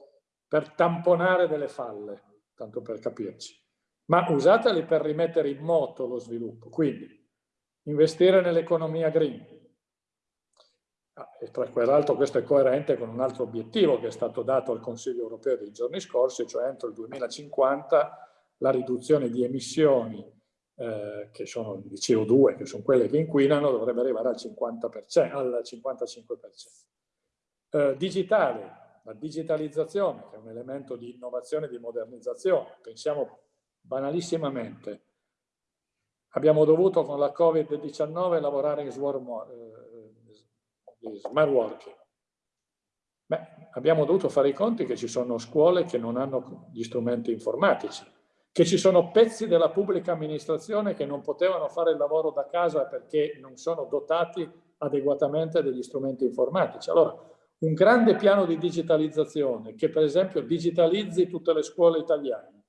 per tamponare delle falle, tanto per capirci, ma usateli per rimettere in moto lo sviluppo. Quindi investire nell'economia green. Ah, e tra l'altro questo è coerente con un altro obiettivo che è stato dato al Consiglio europeo dei giorni scorsi, cioè entro il 2050 la riduzione di emissioni eh, che sono di CO2, che sono quelle che inquinano, dovrebbe arrivare al, 50%, al 55%. Eh, digitale, la digitalizzazione, che è un elemento di innovazione e di modernizzazione. Pensiamo banalissimamente Abbiamo dovuto con la Covid-19 lavorare in eh, smart working. Beh, abbiamo dovuto fare i conti che ci sono scuole che non hanno gli strumenti informatici, che ci sono pezzi della pubblica amministrazione che non potevano fare il lavoro da casa perché non sono dotati adeguatamente degli strumenti informatici. Allora, un grande piano di digitalizzazione che per esempio digitalizzi tutte le scuole italiane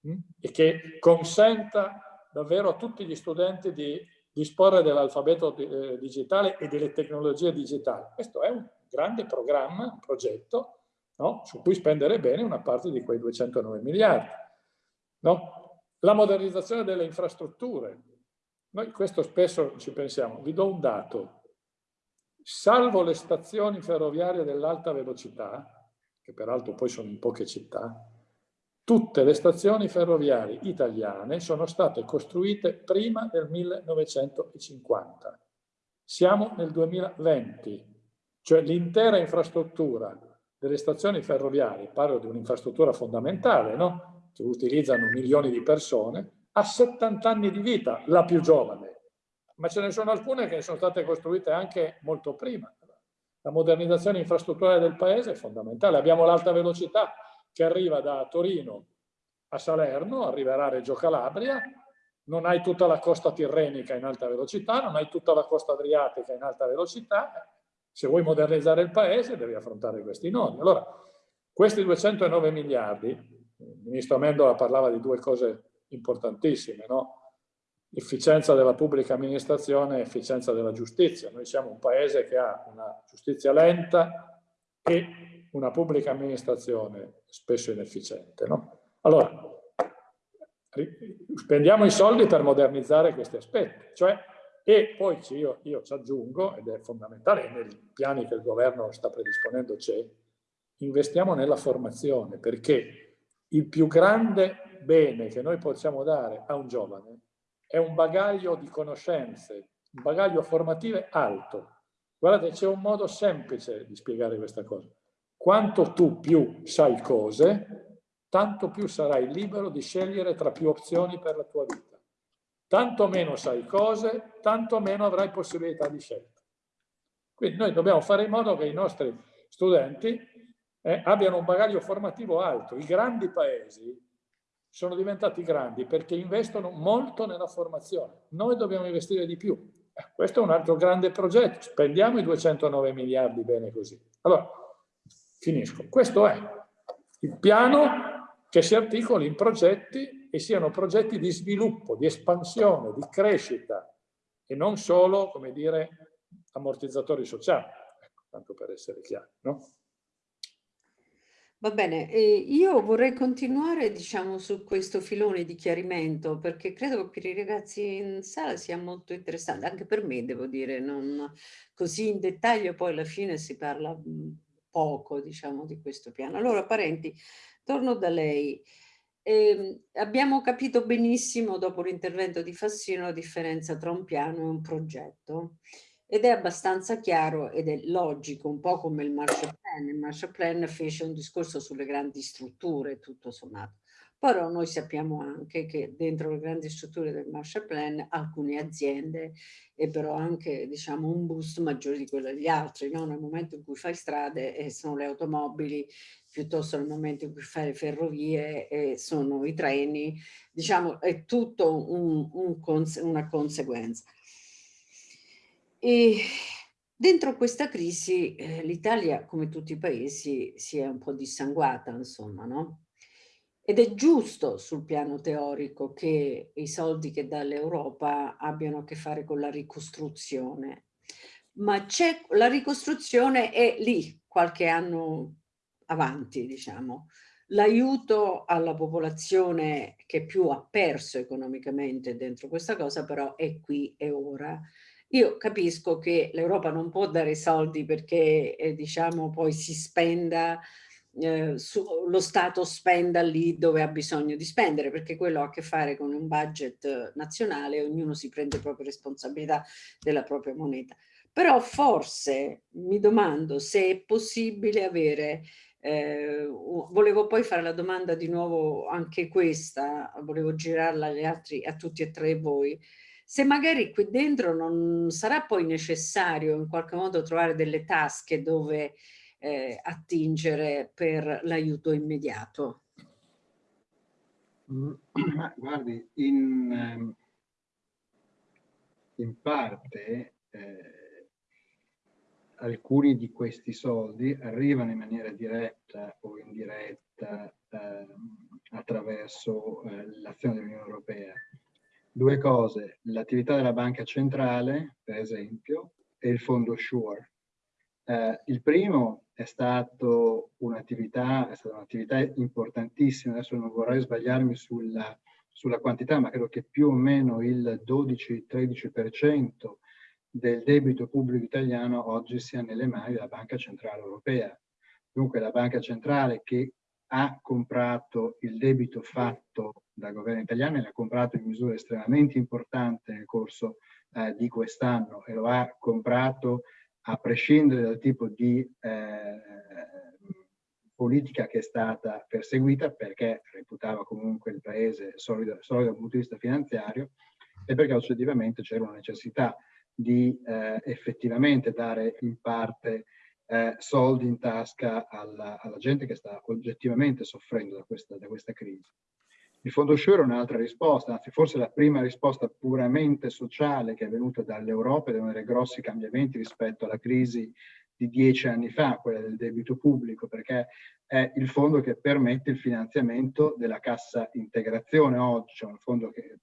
mh? Hm, e che consenta davvero a tutti gli studenti di disporre dell'alfabeto eh, digitale e delle tecnologie digitali. Questo è un grande programma, un progetto, no? su cui spendere bene una parte di quei 209 miliardi. No? La modernizzazione delle infrastrutture. Noi questo spesso ci pensiamo. Vi do un dato. Salvo le stazioni ferroviarie dell'alta velocità, che peraltro poi sono in poche città, Tutte le stazioni ferroviarie italiane sono state costruite prima del 1950. Siamo nel 2020, cioè l'intera infrastruttura delle stazioni ferroviarie, parlo di un'infrastruttura fondamentale, no? Che utilizzano milioni di persone, ha 70 anni di vita, la più giovane, ma ce ne sono alcune che sono state costruite anche molto prima. La modernizzazione infrastrutturale del paese è fondamentale. Abbiamo l'alta velocità, che arriva da Torino a Salerno, arriverà a Reggio Calabria, non hai tutta la costa tirrenica in alta velocità, non hai tutta la costa adriatica in alta velocità, se vuoi modernizzare il paese devi affrontare questi nodi. Allora, questi 209 miliardi, il ministro Amendola parlava di due cose importantissime, no? efficienza della pubblica amministrazione e efficienza della giustizia. Noi siamo un paese che ha una giustizia lenta e una pubblica amministrazione spesso inefficiente. No? Allora, spendiamo i soldi per modernizzare questi aspetti, cioè, e poi io, io ci aggiungo, ed è fondamentale, nei piani che il governo sta predisponendo c'è, investiamo nella formazione, perché il più grande bene che noi possiamo dare a un giovane è un bagaglio di conoscenze, un bagaglio formativo alto. Guardate, c'è un modo semplice di spiegare questa cosa quanto tu più sai cose, tanto più sarai libero di scegliere tra più opzioni per la tua vita. Tanto meno sai cose, tanto meno avrai possibilità di scelta. Quindi noi dobbiamo fare in modo che i nostri studenti eh, abbiano un bagaglio formativo alto. I grandi paesi sono diventati grandi perché investono molto nella formazione. Noi dobbiamo investire di più. Eh, questo è un altro grande progetto. Spendiamo i 209 miliardi bene così. Allora, finisco. Questo è il piano che si articoli in progetti e siano progetti di sviluppo, di espansione, di crescita e non solo, come dire, ammortizzatori sociali. Ecco, tanto per essere chiari, no? Va bene, eh, io vorrei continuare diciamo su questo filone di chiarimento perché credo che per i ragazzi in sala sia molto interessante, anche per me devo dire, non così in dettaglio poi alla fine si parla poco diciamo di questo piano. Allora parenti, torno da lei. Eh, abbiamo capito benissimo dopo l'intervento di Fassino la differenza tra un piano e un progetto ed è abbastanza chiaro ed è logico, un po' come il Marshall Il Marshall Plan fece un discorso sulle grandi strutture, tutto sommato. Però noi sappiamo anche che dentro le grandi strutture del Marshall Plan alcune aziende ebbero anche diciamo, un boost maggiore di quello degli altri. No? Nel momento in cui fai strade e sono le automobili, piuttosto nel momento in cui fai le ferrovie e sono i treni, diciamo è tutto un, un cons una conseguenza. E dentro questa crisi eh, l'Italia, come tutti i paesi, si è un po' dissanguata, insomma, no? Ed è giusto sul piano teorico che i soldi che dà l'Europa abbiano a che fare con la ricostruzione, ma la ricostruzione è lì, qualche anno avanti, diciamo. L'aiuto alla popolazione che più ha perso economicamente dentro questa cosa però è qui e ora io capisco che l'Europa non può dare soldi perché eh, diciamo poi si spenda, eh, su, lo Stato spenda lì dove ha bisogno di spendere perché quello ha a che fare con un budget nazionale, ognuno si prende proprio responsabilità della propria moneta. Però forse mi domando se è possibile avere eh, volevo poi fare la domanda di nuovo anche questa, volevo girarla agli altri, a tutti e tre voi, se magari qui dentro non sarà poi necessario in qualche modo trovare delle tasche dove eh, attingere per l'aiuto immediato. Mm, ma guardi, in, ehm, in parte eh, alcuni di questi soldi arrivano in maniera diretta o indiretta eh, attraverso l'azione dell'Unione Europea due cose, l'attività della banca centrale, per esempio, e il fondo SURE. Eh, il primo è stato un'attività un importantissima, adesso non vorrei sbagliarmi sulla, sulla quantità, ma credo che più o meno il 12-13% del debito pubblico italiano oggi sia nelle mani della Banca Centrale Europea. Dunque la Banca Centrale che ha comprato il debito fatto dal governo italiano e l'ha comprato in misura estremamente importante nel corso eh, di quest'anno e lo ha comprato a prescindere dal tipo di eh, politica che è stata perseguita perché reputava comunque il paese solido, solido dal punto di vista finanziario e perché oggettivamente c'era una necessità di eh, effettivamente dare in parte eh, soldi in tasca alla, alla, gente che sta oggettivamente soffrendo da questa, da questa crisi. Il Fondo Sure è un'altra risposta, anzi forse la prima risposta puramente sociale che è venuta dall'Europa ed è uno dei grossi cambiamenti rispetto alla crisi di dieci anni fa, quella del debito pubblico, perché è il fondo che permette il finanziamento della cassa integrazione oggi, cioè un fondo che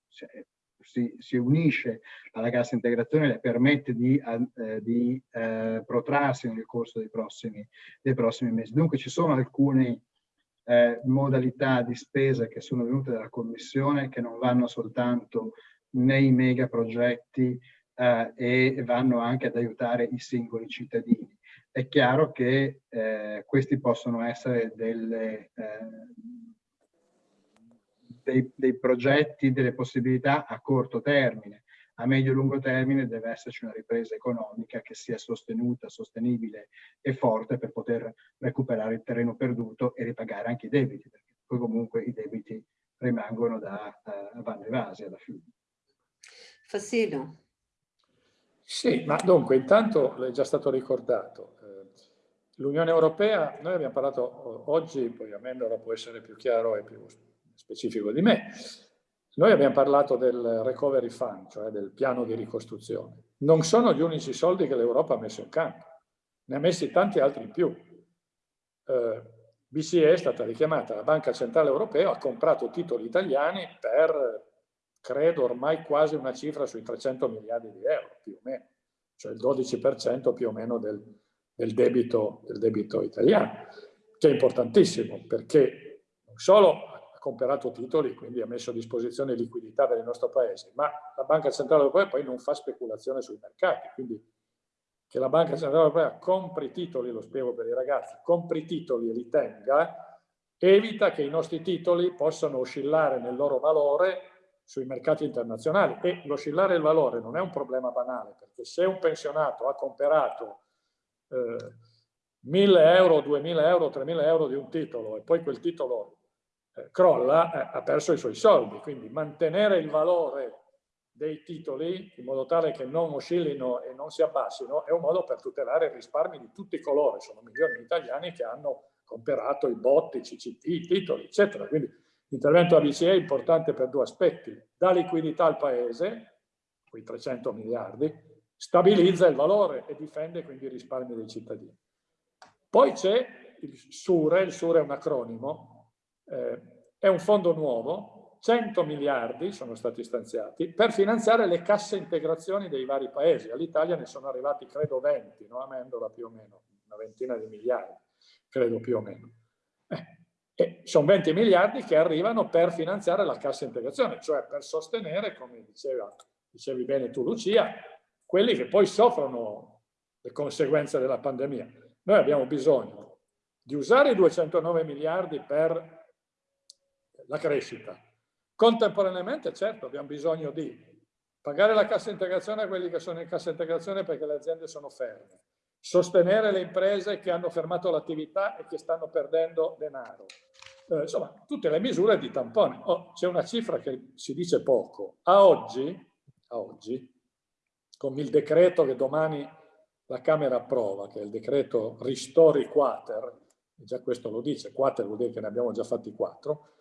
si, si, unisce alla cassa integrazione le permette di, eh, di eh, protrarsi nel corso dei prossimi, dei prossimi, mesi. Dunque ci sono alcune eh, modalità di spesa che sono venute dalla Commissione che non vanno soltanto nei mega progetti eh, e vanno anche ad aiutare i singoli cittadini. È chiaro che eh, questi possono essere delle eh, dei, dei progetti, delle possibilità a corto termine. A medio-lungo termine deve esserci una ripresa economica che sia sostenuta, sostenibile e forte per poter recuperare il terreno perduto e ripagare anche i debiti, perché poi comunque i debiti rimangono da uh, vanno evasi alla fine. Fassino. Sì, ma dunque intanto è già stato ricordato, eh, l'Unione Europea, noi abbiamo parlato oggi, poi Amendola può essere più chiaro e più specifico di me, noi abbiamo parlato del recovery fund, cioè del piano di ricostruzione. Non sono gli unici soldi che l'Europa ha messo in campo, ne ha messi tanti altri in più. Eh, BCE è stata richiamata, la Banca Centrale Europea ha comprato titoli italiani per, credo, ormai quasi una cifra sui 300 miliardi di euro, più o meno, cioè il 12% più o meno del, del, debito, del debito italiano, che è importantissimo perché non solo comprato titoli, quindi ha messo a disposizione liquidità per il nostro paese, ma la Banca Centrale Europea poi non fa speculazione sui mercati, quindi che la Banca Centrale Europea compri titoli, lo spiego per i ragazzi, compri titoli e li tenga, evita che i nostri titoli possano oscillare nel loro valore sui mercati internazionali. E l'oscillare il valore non è un problema banale, perché se un pensionato ha comprato eh, 1000 euro, 2000 euro, 3000 euro di un titolo e poi quel titolo crolla, eh, ha perso i suoi soldi. Quindi mantenere il valore dei titoli in modo tale che non oscillino e non si abbassino è un modo per tutelare i risparmi di tutti i colori. Sono milioni di italiani che hanno comperato i botti, i CCT, i titoli, eccetera. Quindi l'intervento ABCE è importante per due aspetti. Dà liquidità al Paese, quei 300 miliardi, stabilizza il valore e difende quindi i risparmi dei cittadini. Poi c'è il SURE, il SURE è un acronimo, eh, è un fondo nuovo, 100 miliardi sono stati stanziati per finanziare le casse integrazioni dei vari paesi. All'Italia ne sono arrivati credo 20, no? a Mendola più o meno, una ventina di miliardi, credo più o meno. Eh, sono 20 miliardi che arrivano per finanziare la cassa integrazione, cioè per sostenere, come diceva, dicevi bene tu Lucia, quelli che poi soffrono le conseguenze della pandemia. Noi abbiamo bisogno di usare i 209 miliardi per la crescita. Contemporaneamente, certo, abbiamo bisogno di pagare la cassa integrazione a quelli che sono in cassa integrazione perché le aziende sono ferme, sostenere le imprese che hanno fermato l'attività e che stanno perdendo denaro. Eh, insomma, tutte le misure di tampone. Oh, C'è una cifra che si dice poco. A oggi, a oggi, con il decreto che domani la Camera approva, che è il decreto Ristori Quater, già questo lo dice, Quater vuol dire che ne abbiamo già fatti quattro,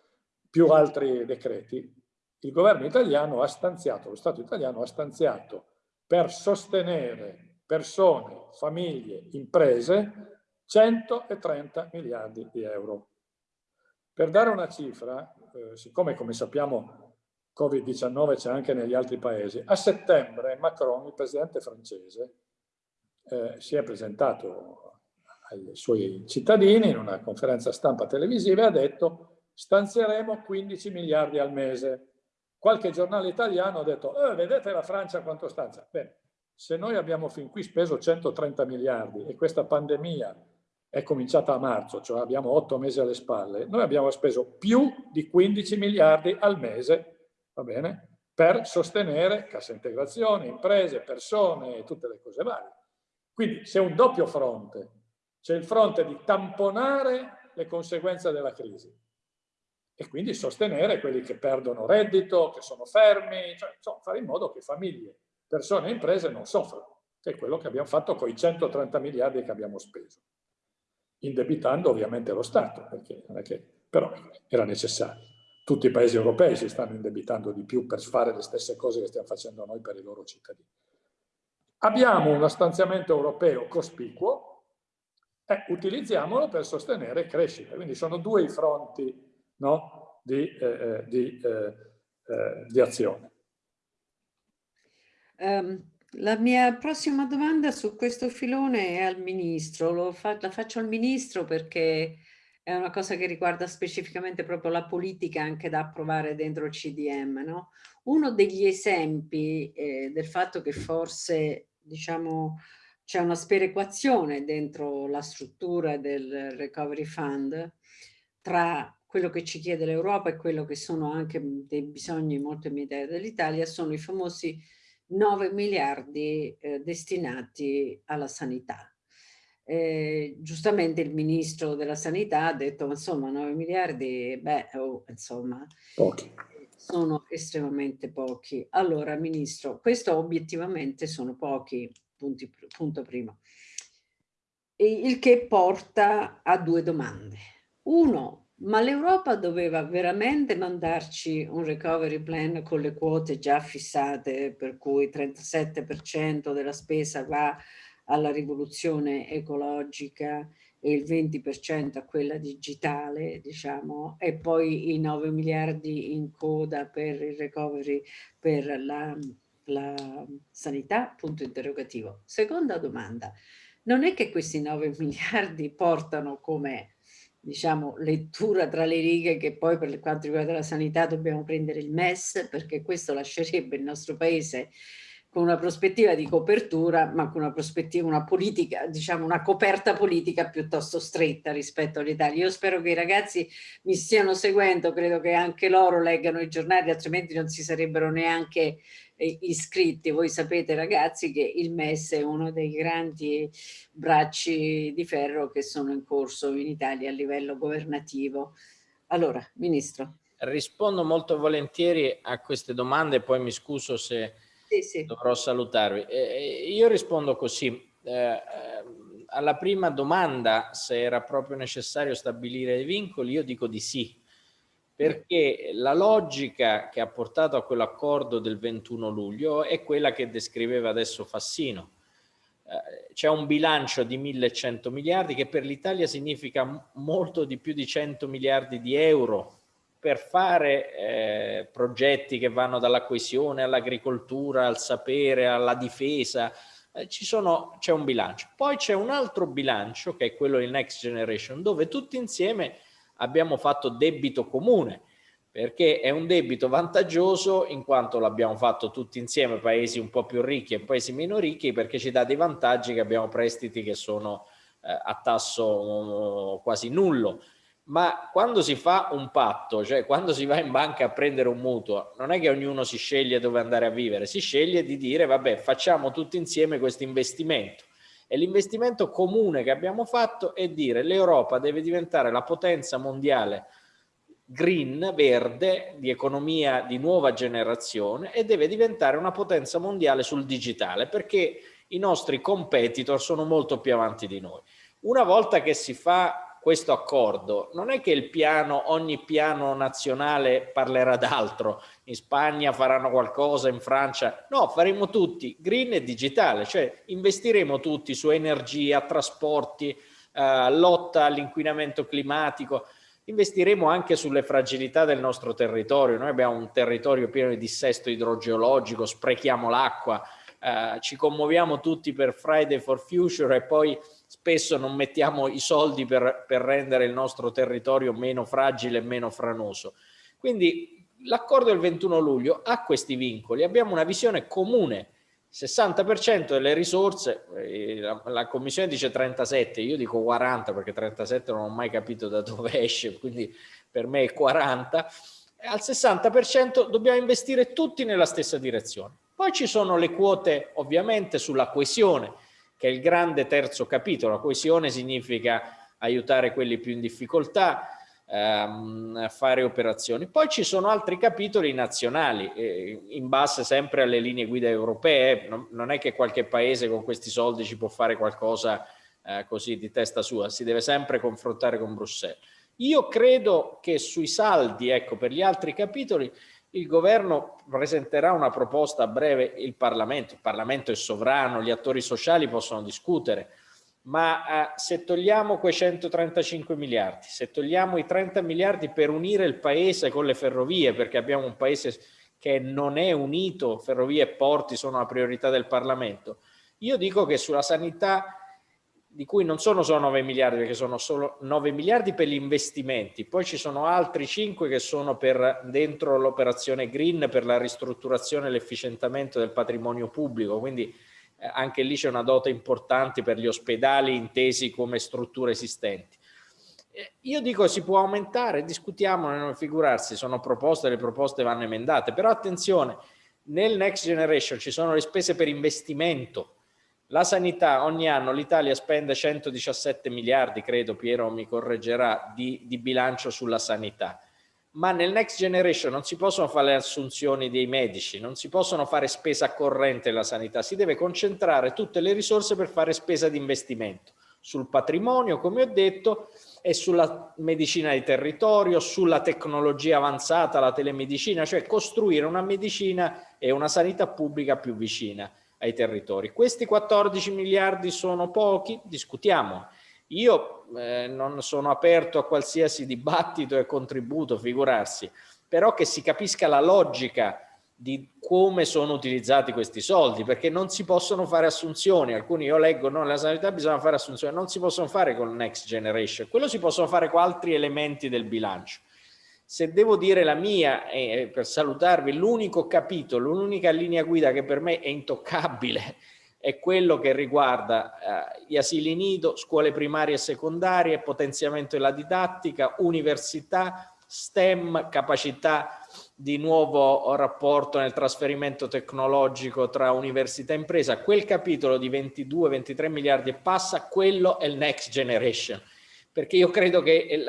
più altri decreti, il governo italiano ha stanziato, lo Stato italiano ha stanziato per sostenere persone, famiglie, imprese 130 miliardi di euro. Per dare una cifra, eh, siccome come sappiamo Covid-19 c'è anche negli altri paesi, a settembre Macron, il presidente francese, eh, si è presentato ai suoi cittadini in una conferenza stampa televisiva e ha detto stanzieremo 15 miliardi al mese. Qualche giornale italiano ha detto, eh, vedete la Francia quanto stanzia? Bene, se noi abbiamo fin qui speso 130 miliardi e questa pandemia è cominciata a marzo, cioè abbiamo otto mesi alle spalle, noi abbiamo speso più di 15 miliardi al mese, va bene, per sostenere cassa integrazione, imprese, persone e tutte le cose varie. Quindi c'è un doppio fronte, c'è il fronte di tamponare le conseguenze della crisi, e quindi sostenere quelli che perdono reddito, che sono fermi, cioè, insomma, fare in modo che famiglie, persone e imprese non soffrano, che è quello che abbiamo fatto con i 130 miliardi che abbiamo speso, indebitando ovviamente lo Stato, perché non è che, però era necessario. Tutti i paesi europei si stanno indebitando di più per fare le stesse cose che stiamo facendo noi per i loro cittadini. Abbiamo uno stanziamento europeo cospicuo, eh, utilizziamolo per sostenere crescita. Quindi sono due i fronti no? di, eh, eh, di, eh, eh, di, azione. Um, la mia prossima domanda su questo filone è al Ministro, fa, la faccio al Ministro perché è una cosa che riguarda specificamente proprio la politica anche da approvare dentro il CDM. No? Uno degli esempi eh, del fatto che forse diciamo c'è una sperequazione dentro la struttura del Recovery Fund tra quello che ci chiede l'Europa e quello che sono anche dei bisogni molto immediati dell'Italia sono i famosi 9 miliardi eh, destinati alla sanità. Eh, giustamente il ministro della sanità ha detto insomma 9 miliardi beh oh, insomma pochi. sono estremamente pochi. Allora ministro questo obiettivamente sono pochi punti, punto primo. Il che porta a due domande. Uno ma l'Europa doveva veramente mandarci un recovery plan con le quote già fissate per cui 37% della spesa va alla rivoluzione ecologica e il 20% a quella digitale, diciamo, e poi i 9 miliardi in coda per il recovery per la, la sanità, punto interrogativo. Seconda domanda, non è che questi 9 miliardi portano come diciamo, lettura tra le righe che poi per quanto riguarda la sanità dobbiamo prendere il MES perché questo lascerebbe il nostro paese con una prospettiva di copertura, ma con una prospettiva, una politica, diciamo una coperta politica piuttosto stretta rispetto all'Italia. Io spero che i ragazzi mi stiano seguendo, credo che anche loro leggano i giornali, altrimenti non si sarebbero neanche iscritti. Voi sapete ragazzi che il MES è uno dei grandi bracci di ferro che sono in corso in Italia a livello governativo. Allora, Ministro. Rispondo molto volentieri a queste domande, poi mi scuso se sì, sì. dovrò salutarvi. Eh, io rispondo così. Eh, alla prima domanda, se era proprio necessario stabilire dei vincoli, io dico di sì, perché la logica che ha portato a quell'accordo del 21 luglio è quella che descriveva adesso Fassino. Eh, c'è un bilancio di 1100 miliardi che per l'Italia significa molto di più di 100 miliardi di euro per fare eh, progetti che vanno dalla coesione all'agricoltura, al sapere, alla difesa, eh, c'è un bilancio. Poi c'è un altro bilancio che è quello di Next Generation dove tutti insieme abbiamo fatto debito comune perché è un debito vantaggioso in quanto l'abbiamo fatto tutti insieme, paesi un po' più ricchi e paesi meno ricchi, perché ci dà dei vantaggi che abbiamo prestiti che sono eh, a tasso uh, quasi nullo ma quando si fa un patto, cioè quando si va in banca a prendere un mutuo, non è che ognuno si sceglie dove andare a vivere, si sceglie di dire vabbè facciamo tutti insieme questo investimento. E l'investimento comune che abbiamo fatto è dire l'Europa deve diventare la potenza mondiale green, verde, di economia di nuova generazione e deve diventare una potenza mondiale sul digitale perché i nostri competitor sono molto più avanti di noi. Una volta che si fa questo accordo, non è che il piano, ogni piano nazionale parlerà d'altro, in Spagna faranno qualcosa, in Francia, no, faremo tutti green e digitale, cioè investiremo tutti su energia, trasporti, eh, lotta all'inquinamento climatico, investiremo anche sulle fragilità del nostro territorio, noi abbiamo un territorio pieno di dissesto idrogeologico, sprechiamo l'acqua, eh, ci commuoviamo tutti per Friday for Future e poi spesso non mettiamo i soldi per, per rendere il nostro territorio meno fragile e meno franoso. Quindi l'accordo del 21 luglio ha questi vincoli, abbiamo una visione comune, 60% delle risorse, eh, la, Commissione dice 37, io dico 40 perché 37 non ho mai capito da dove esce, quindi per me è 40, al 60% dobbiamo investire tutti nella stessa direzione. Poi ci sono le quote ovviamente sulla coesione, che è il grande terzo capitolo. La coesione significa aiutare quelli più in difficoltà, ehm, fare operazioni. Poi ci sono altri capitoli nazionali, eh, in base sempre alle linee guida europee. Non, non, è che qualche paese con questi soldi ci può fare qualcosa eh, così di testa sua, si deve sempre confrontare con Bruxelles. Io credo che sui saldi, ecco, per gli altri capitoli, il governo presenterà una proposta a breve il Parlamento, il Parlamento è sovrano, gli attori sociali possono discutere, ma eh, se togliamo quei 135 miliardi, se togliamo i 30 miliardi per unire il paese con le ferrovie, perché abbiamo un paese che non è unito, ferrovie e porti sono la priorità del Parlamento, io dico che sulla sanità di cui non sono solo 9 miliardi, perché sono solo 9 miliardi per gli investimenti, poi ci sono altri 5 che sono per dentro l'operazione green per la ristrutturazione e l'efficientamento del patrimonio pubblico, quindi eh, anche lì c'è una dote importante per gli ospedali intesi come strutture esistenti. Eh, io dico si può aumentare, discutiamo, non figurarsi, sono proposte, le proposte vanno emendate, però attenzione, Nel Next Generation ci sono le spese per investimento. La sanità, ogni anno l'Italia spende 117 miliardi, credo Piero mi correggerà, di, di bilancio sulla sanità ma nel Next Generation non si possono fare le assunzioni dei medici, non si possono fare spesa corrente nella sanità, si deve concentrare tutte le risorse per fare spesa di investimento sul patrimonio, come ho detto, e sulla medicina di territorio, sulla tecnologia avanzata, la telemedicina, cioè costruire una medicina e una sanità pubblica più vicina ai territori. Questi 14 miliardi sono pochi? Discutiamo. Io eh, non sono aperto a qualsiasi dibattito e contributo, figurarsi, però che si capisca la logica di come sono utilizzati questi soldi, perché non si possono fare assunzioni, alcuni io leggo, no, nella sanità bisogna fare assunzioni, non si possono fare con Next Generation, quello si possono fare con altri elementi del bilancio. Se devo dire la mia, eh, per salutarvi, l'unico capitolo, l'unica linea guida che per me è intoccabile è quello che riguarda eh, gli asili nido, scuole primarie e secondarie, potenziamento della didattica, università, STEM, capacità di nuovo rapporto nel trasferimento tecnologico tra università e impresa. Quel capitolo di 22-23 miliardi e passa, quello è il next generation. Perché io credo che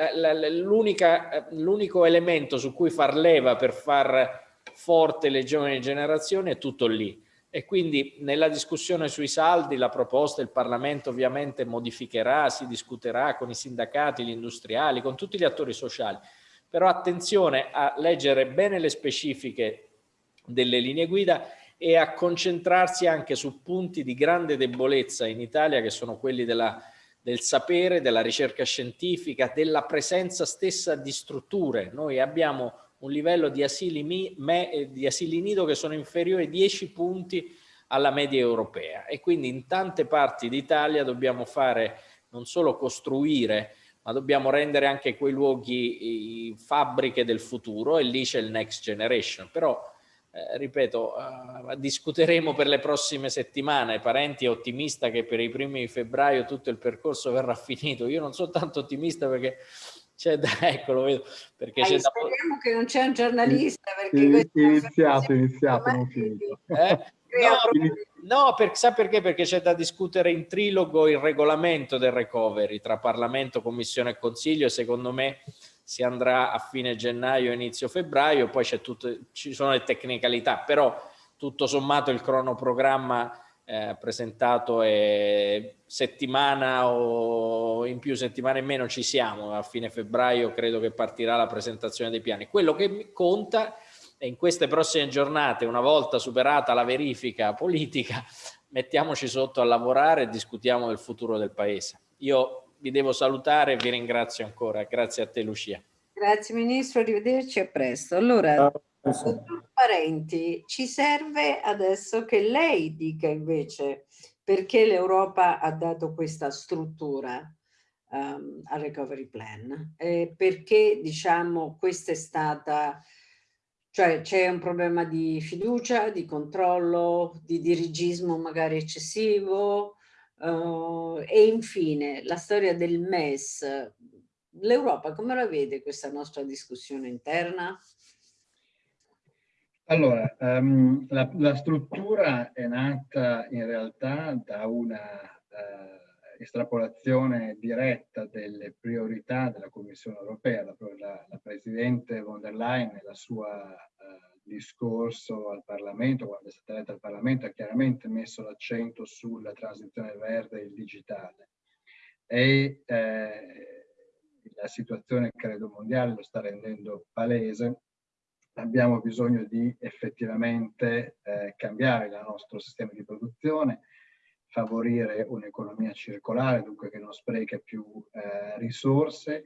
l'unico elemento su cui far leva per far forte le giovani generazioni è tutto lì e quindi nella discussione sui saldi la proposta il Parlamento ovviamente modificherà, si discuterà con i sindacati, gli industriali, con tutti gli attori sociali, però attenzione a leggere bene le specifiche delle linee guida e a concentrarsi anche su punti di grande debolezza in Italia che sono quelli della, del sapere, della ricerca scientifica, della presenza stessa di strutture. Noi abbiamo un livello di asili, me, di asili nido che sono inferiori 10 punti alla media europea. E quindi in tante parti d'Italia dobbiamo fare non solo costruire ma dobbiamo rendere anche quei luoghi fabbriche del futuro e lì c'è il next generation. Però eh, ripeto eh, discuteremo per le prossime settimane. Parenti è ottimista che per i primi di febbraio tutto il percorso verrà finito. Io non sono tanto ottimista perché c'è da, ecco, lo vedo, perché c'è da... Speriamo che non c'è un giornalista, perché... Iniziato, iniziato, non finito. Eh? No, no per, sa perché? Perché c'è da discutere in trilogo il regolamento del recovery tra Parlamento, Commissione e Consiglio e secondo me si andrà a fine gennaio, inizio febbraio, poi tutto, ci sono le tecnicalità, però tutto sommato il cronoprogramma eh, presentato e settimana o in più settimane in meno ci siamo, a fine febbraio credo che partirà la presentazione dei piani. Quello che conta è in queste prossime giornate, una volta superata la verifica politica, mettiamoci sotto a lavorare e discutiamo del futuro del Paese. Io vi devo salutare e vi ringrazio ancora. Grazie a te Lucia. Grazie Ministro, arrivederci e a presto. Allora, Dottor Parenti, ci serve adesso che lei dica invece perché l'Europa ha dato questa struttura um, al recovery plan, e perché diciamo questa è stata, cioè c'è un problema di fiducia, di controllo, di dirigismo magari eccessivo uh, e infine la storia del MES. L'Europa come la vede questa nostra discussione interna? Allora, um, la, la, struttura è nata in realtà da una uh, estrapolazione diretta delle priorità della Commissione europea. La, la, la Presidente von der Leyen nel suo uh, discorso al Parlamento, quando è stata eletta al Parlamento, ha chiaramente messo l'accento sulla transizione verde e il digitale. E eh, la situazione, credo, mondiale lo sta rendendo palese abbiamo bisogno di effettivamente eh, cambiare il nostro sistema di produzione, favorire un'economia circolare, dunque che non spreca più eh, risorse.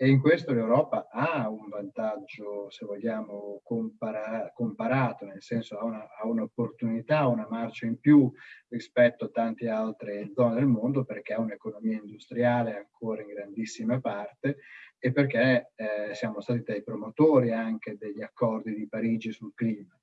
E in questo l'Europa ha un vantaggio, se vogliamo, compara comparato, nel senso ha un'opportunità, una, una marcia in più rispetto a tante altre zone del mondo perché ha un'economia industriale ancora in grandissima parte e perché eh, siamo stati dai promotori anche degli accordi di Parigi sul clima.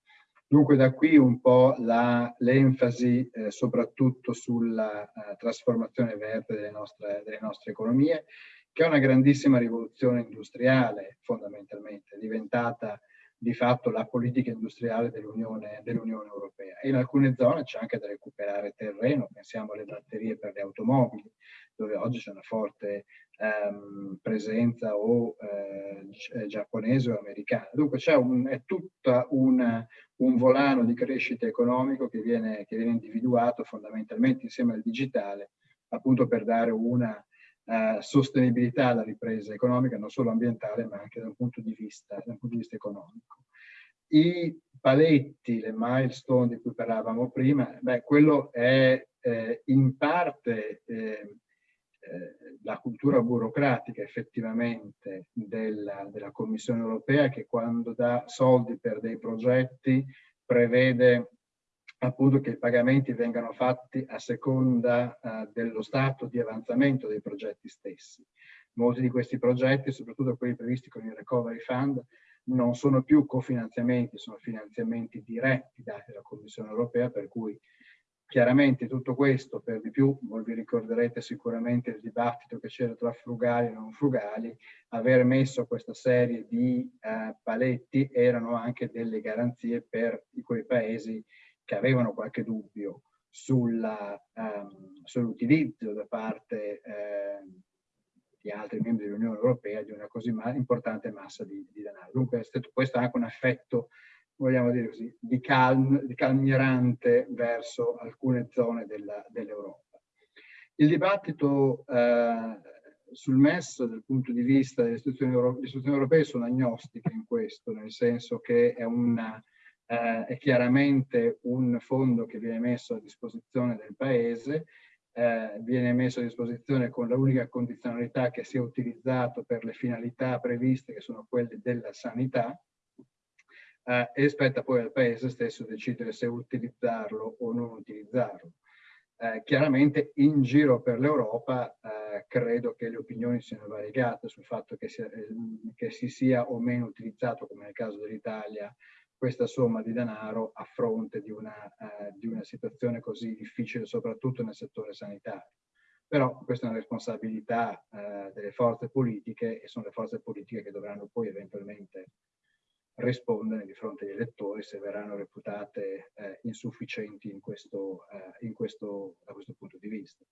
Dunque da qui un po' l'enfasi eh, soprattutto sulla uh, trasformazione verde delle nostre, delle nostre economie, che è una grandissima rivoluzione industriale fondamentalmente, diventata di fatto la politica industriale dell'Unione dell Europea. E in alcune zone c'è anche da recuperare terreno, pensiamo alle batterie per le automobili, dove oggi c'è una forte ehm, presenza o eh, eh giapponese o americana. Dunque c'è un, è tutto un, un, volano di crescita economico che viene, che viene individuato fondamentalmente insieme al digitale, appunto per dare una eh, sostenibilità alla ripresa economica, non solo ambientale, ma anche da un punto di vista, un punto di vista economico. I paletti, le milestone di cui parlavamo prima, beh, quello è eh, in parte eh, eh la cultura burocratica effettivamente della, della Commissione europea che quando dà soldi per dei progetti prevede appunto che i pagamenti vengano fatti a seconda uh, dello stato di avanzamento dei progetti stessi. Molti di questi progetti, soprattutto quelli previsti con il Recovery Fund, non sono più cofinanziamenti, sono finanziamenti diretti dati dalla Commissione europea, per cui chiaramente tutto questo, per di più, voi vi ricorderete sicuramente il dibattito che c'era tra frugali e non frugali, aver messo questa serie di uh, paletti erano anche delle garanzie per quei paesi che avevano qualche dubbio um, sull'utilizzo da parte eh, di altri membri dell'Unione Europea di una così ma importante massa di, di denaro. Dunque questo anche un effetto, vogliamo dire così, di, calm, di calmierante verso alcune zone dell'Europa. Il dibattito eh, sul MES dal punto di vista delle istituzioni, europee sono agnostiche in questo, nel senso che è una eh, è chiaramente un fondo che viene messo a disposizione del Paese, eh, viene messo a disposizione con l'unica condizionalità che sia utilizzato per le finalità previste che sono quelle della sanità eh, e spetta poi al Paese stesso decidere se utilizzarlo o non utilizzarlo. Eh, chiaramente in giro per l'Europa eh, credo che le opinioni siano variegate sul fatto che, sia, eh, che si sia o meno utilizzato, come nel caso dell'Italia, questa somma di denaro a fronte di una, eh, di una situazione così difficile, soprattutto nel settore sanitario. Però questa è una responsabilità eh, delle forze politiche e sono le forze politiche che dovranno poi eventualmente rispondere di fronte agli elettori se verranno reputate eh, insufficienti in questo, eh, in questo, da questo punto di vista.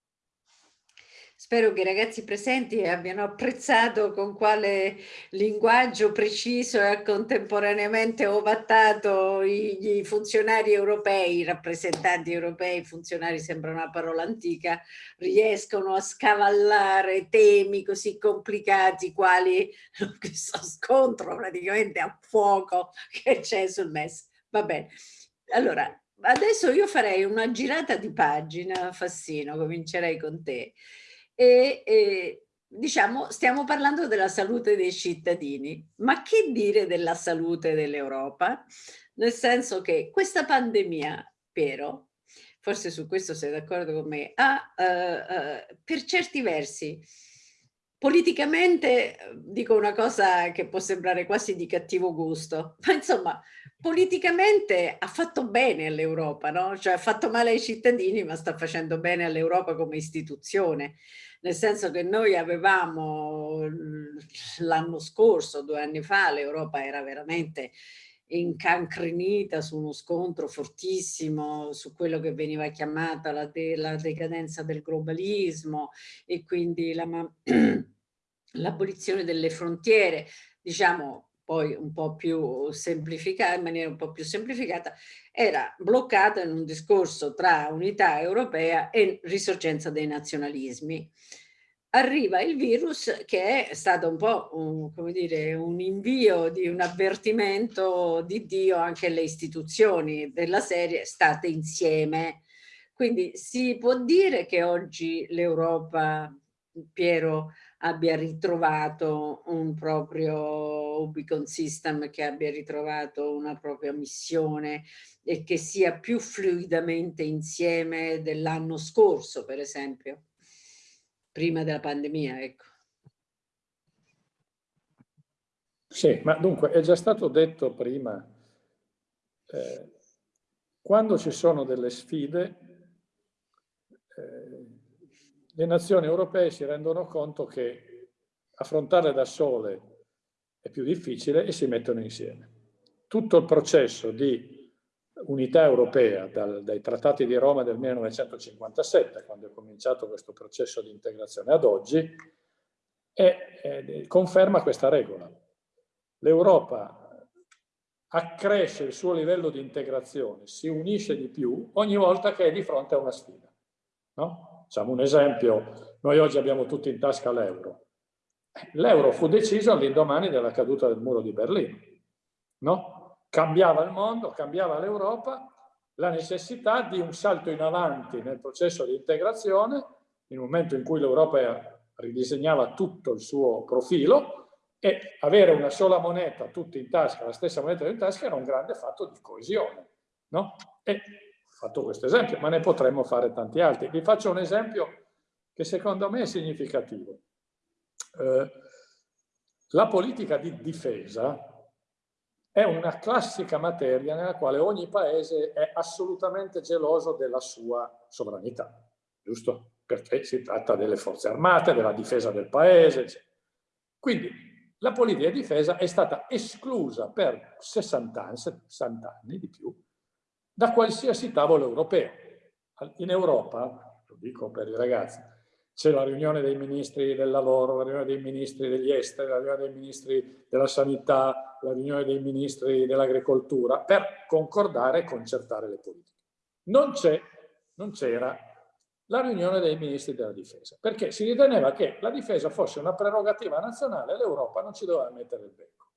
Spero che i ragazzi presenti abbiano apprezzato con quale linguaggio preciso e contemporaneamente ovattato i, i funzionari europei, i rappresentanti europei, funzionari sembra una parola antica, riescono a scavallare temi così complicati quali questo scontro praticamente a fuoco che c'è sul MES. Va bene. Allora, adesso io farei una girata di pagina, Fassino, comincerei con te e, e diciamo stiamo parlando della salute dei cittadini, ma che dire della salute dell'Europa? Nel senso che questa pandemia, Piero, forse su questo sei d'accordo con me, ha uh, uh, per certi versi politicamente dico una cosa che può sembrare quasi di cattivo gusto, ma insomma politicamente ha fatto bene all'Europa, no? Cioè ha fatto male ai cittadini ma sta facendo bene all'Europa come istituzione, nel senso che noi avevamo l'anno scorso, due anni fa, l'Europa era veramente incancrenita su uno scontro fortissimo su quello che veniva chiamata la, de la decadenza del globalismo e quindi l'abolizione delle frontiere, diciamo poi un po' più semplificata, in maniera un po' più semplificata, era bloccata in un discorso tra unità europea e risorgenza dei nazionalismi. Arriva il virus che è stato un po' un, come dire, un invio di un avvertimento di Dio anche alle istituzioni della serie state insieme. Quindi si può dire che oggi l'Europa, Piero, abbia ritrovato un proprio Ubicon System, che abbia ritrovato una propria missione e che sia più fluidamente insieme dell'anno scorso, per esempio, prima della pandemia, ecco. Sì, ma dunque è già stato detto prima, eh, quando ci sono delle sfide, le nazioni europee si rendono conto che affrontarle da sole è più difficile e si mettono insieme. tutto il processo di unità europea dal, dai trattati di Roma del 1957, quando è cominciato questo processo di integrazione ad oggi, e, e conferma questa regola. L'Europa accresce il suo livello di integrazione, si unisce di più ogni volta che è di fronte a una sfida. No? Facciamo un esempio, noi oggi abbiamo tutti in tasca l'euro. L'euro fu deciso all'indomani della caduta del muro di Berlino. No? Cambiava il mondo, cambiava l'Europa, la necessità di un salto in avanti nel processo di integrazione, in un momento in cui l'Europa ridisegnava tutto il suo profilo, e avere una sola moneta tutti in tasca, la stessa moneta in tasca, era un grande fatto di coesione. No? E fatto questo esempio, ma ne potremmo fare tanti altri. Vi faccio un esempio che secondo me è significativo. Eh, la politica di difesa è una classica materia nella quale ogni paese è assolutamente geloso della sua sovranità, giusto? Perché si tratta delle forze armate, della difesa del paese, eccetera. Quindi la politica di difesa è stata esclusa per 60 anni, 60 anni di più da qualsiasi tavolo europeo. In Europa, lo dico per i ragazzi, c'è la riunione dei ministri del lavoro, la riunione dei ministri degli esteri, la riunione dei ministri della sanità, la riunione dei ministri dell'agricoltura per concordare e concertare le politiche. Non c'era la riunione dei ministri della difesa, perché si riteneva che la difesa fosse una prerogativa nazionale e l'Europa non ci doveva mettere il becco.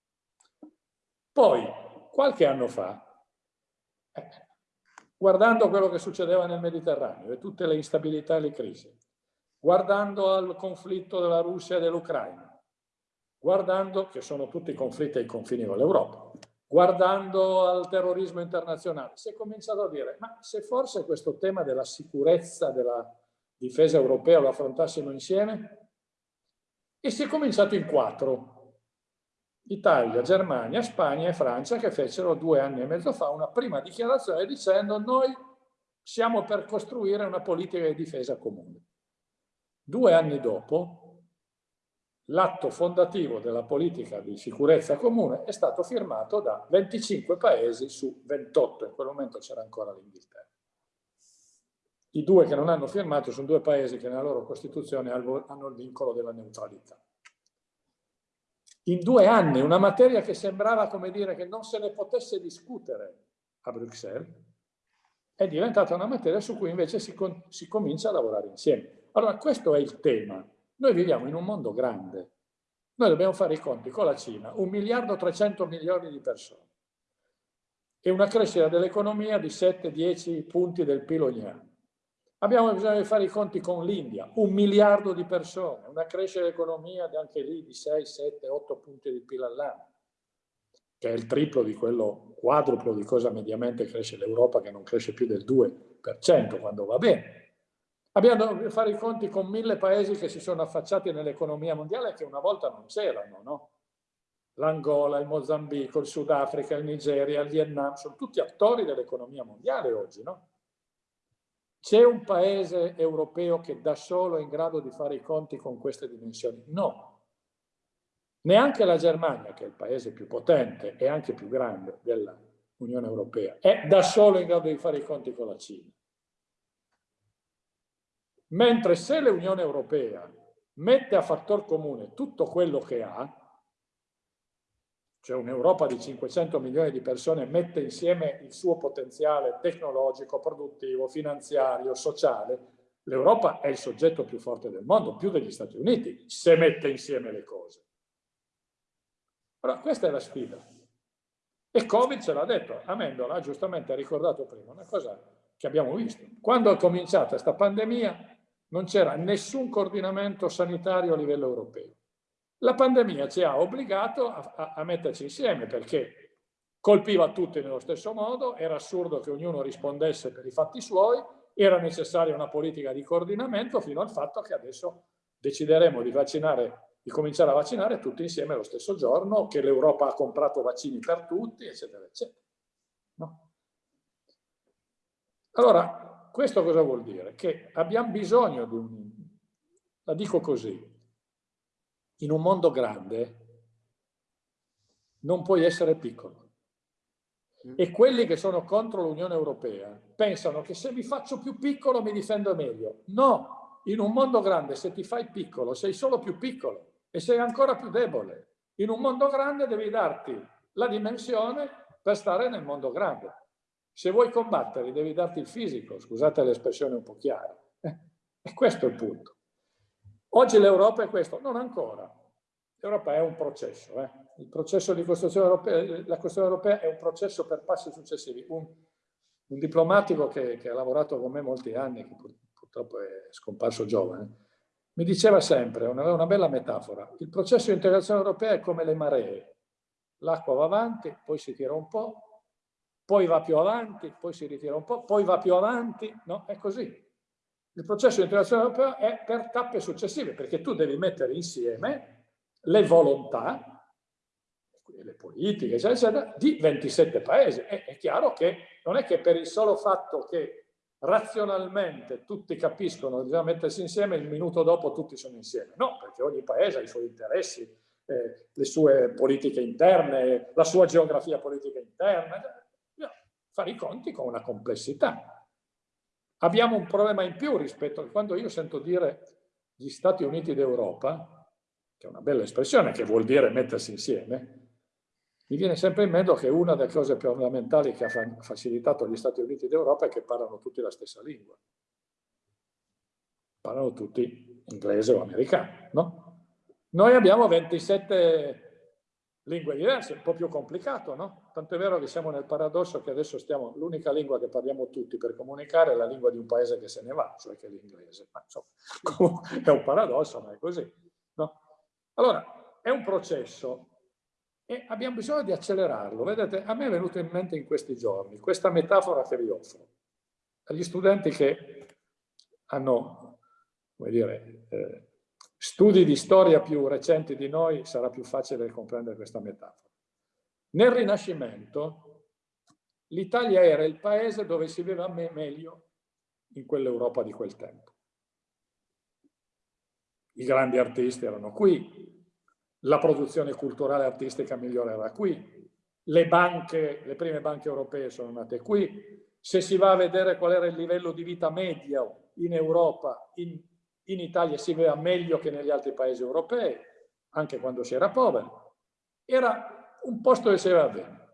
Poi, qualche anno fa, eh, guardando quello che succedeva nel Mediterraneo e tutte le instabilità e le crisi, guardando al conflitto della Russia e dell'Ucraina, guardando, che sono tutti conflitti ai confini con l'Europa, guardando al terrorismo internazionale, si è cominciato a dire, ma se forse questo tema della sicurezza, della difesa europea lo affrontassimo insieme? E si è cominciato in quattro. Italia, Germania, Spagna e Francia che fecero due anni e mezzo fa una prima dichiarazione dicendo noi siamo per costruire una politica di difesa comune. Due anni dopo l'atto fondativo della politica di sicurezza comune è stato firmato da 25 paesi su 28, in quel momento c'era ancora l'Inghilterra. I due che non hanno firmato sono due paesi che nella loro Costituzione hanno il vincolo della neutralità. In due anni una materia che sembrava come dire che non se ne potesse discutere a Bruxelles è diventata una materia su cui invece si, si comincia a lavorare insieme. Allora questo è il tema noi viviamo in un mondo grande. Noi dobbiamo fare i conti con la Cina, un miliardo e 300 milioni di persone e una crescita dell'economia di 7-10 punti del PIL ogni anno. Abbiamo bisogno di fare i conti con l'India, un miliardo di persone, una crescita dell'economia anche lì di 6, 7, 8 punti di PIL all'anno, che è il triplo di quello quadruplo di cosa mediamente cresce l'Europa, che non cresce più del 2% quando va bene. Abbiamo dovuto fare i conti con mille paesi che si sono affacciati nell'economia mondiale che una volta non c'erano, no? L'Angola, il Mozambico, il Sudafrica, il Nigeria, il Vietnam, sono tutti attori dell'economia mondiale oggi, no? C'è un paese europeo che da solo è in grado di fare i conti con queste dimensioni? No. Neanche la Germania, che è il paese più potente e anche più grande dell'Unione Europea, è da solo in grado di fare i conti con la Cina. Mentre se l'Unione Europea mette a fattor comune tutto quello che ha, cioè un'Europa di 500 milioni di persone mette insieme il suo potenziale tecnologico, produttivo, finanziario, sociale, l'Europa è il soggetto più forte del mondo, più degli Stati Uniti, se mette insieme le cose. Allora, questa è la sfida. E Covid ce l'ha detto, Amendola giustamente ha ricordato prima una cosa che abbiamo visto. Quando è cominciata questa pandemia, non c'era nessun coordinamento sanitario a livello europeo. La pandemia ci ha obbligato a, a, a metterci insieme perché colpiva tutti nello stesso modo, era assurdo che ognuno rispondesse per i fatti suoi, era necessaria una politica di coordinamento fino al fatto che adesso decideremo di vaccinare di cominciare a vaccinare tutti insieme lo stesso giorno, che l'Europa ha comprato vaccini per tutti, eccetera, eccetera. No? Allora, questo cosa vuol dire? Che abbiamo bisogno di un... La dico così, in un mondo grande non puoi essere piccolo. Mm. E quelli che sono contro l'Unione Europea pensano che se mi faccio più piccolo mi difendo meglio. No, in un mondo grande se ti fai piccolo sei solo più piccolo e sei ancora più debole. In un mondo grande devi darti la dimensione per stare nel mondo grande. Se vuoi combattere devi darti il fisico, scusate l'espressione un po' chiara. Eh? E questo è il punto. Oggi l'Europa è questo, non ancora. L'Europa è un processo, eh? il processo di costruzione europea, la costruzione europea è un processo per passi successivi. Un, un diplomatico che, che, ha lavorato con me molti anni, che pur, purtroppo è scomparso giovane, mi diceva sempre, aveva una bella metafora, il processo di integrazione europea è come le maree. L'acqua va avanti, poi si tira un po', poi va più avanti, poi si ritira un po', poi va più avanti, no? È così. Il processo di integrazione europea è per tappe successive, perché tu devi mettere insieme le volontà le politiche, eccetera, eccetera, di 27 paesi. E, è chiaro che non è che per il solo fatto che razionalmente tutti capiscono che bisogna mettersi insieme, il minuto dopo tutti sono insieme. No, perché ogni paese ha i suoi interessi, eh, le sue politiche interne, la sua geografia politica interna. Bisogna fare i conti con una complessità. Abbiamo un problema in più rispetto a quando io sento dire gli Stati Uniti d'Europa, che è una bella espressione, che vuol dire mettersi insieme, mi viene sempre in mente che una delle cose più fondamentali che ha facilitato gli Stati Uniti d'Europa è che parlano tutti la stessa lingua. Parlano tutti inglese o americano, no? Noi abbiamo 27 lingue diverse, un po' più complicato, no? Tanto è vero che siamo nel paradosso che adesso stiamo, l'unica lingua che parliamo tutti per comunicare è la lingua di un paese che se ne va, cioè che è l'inglese. Ma insomma, è un paradosso, ma è così, no? Allora, è un processo e abbiamo bisogno di accelerarlo. Vedete, a me è venuto in mente in questi giorni questa metafora che vi offro. Agli studenti che hanno, come dire, eh, studi di storia più recenti di noi sarà più facile comprendere questa metafora. Nel Rinascimento l'Italia era il paese dove si viveva meglio in quell'Europa di quel tempo. I grandi artisti erano qui, la produzione culturale e artistica migliore era qui, le banche, le prime banche europee sono nate qui, se si va a vedere qual era il livello di vita medio in Europa, in, in Italia si vede meglio che negli altri paesi europei, anche quando si era poveri, era un posto dove si aveva bene.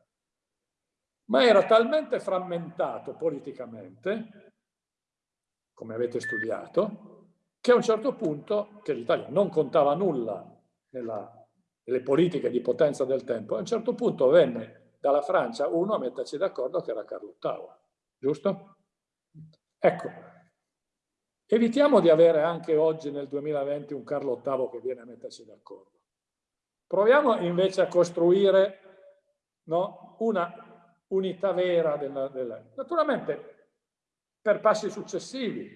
Ma era talmente frammentato politicamente, come avete studiato, che a un certo punto, che l'Italia non contava nulla nella le politiche di potenza del tempo, a un certo punto venne dalla Francia uno a metterci d'accordo che era Carlo VIII, giusto? Ecco, evitiamo di avere anche oggi nel 2020 un Carlo VIII che viene a metterci d'accordo. Proviamo invece a costruire no, una unità vera della, della... Naturalmente per passi successivi,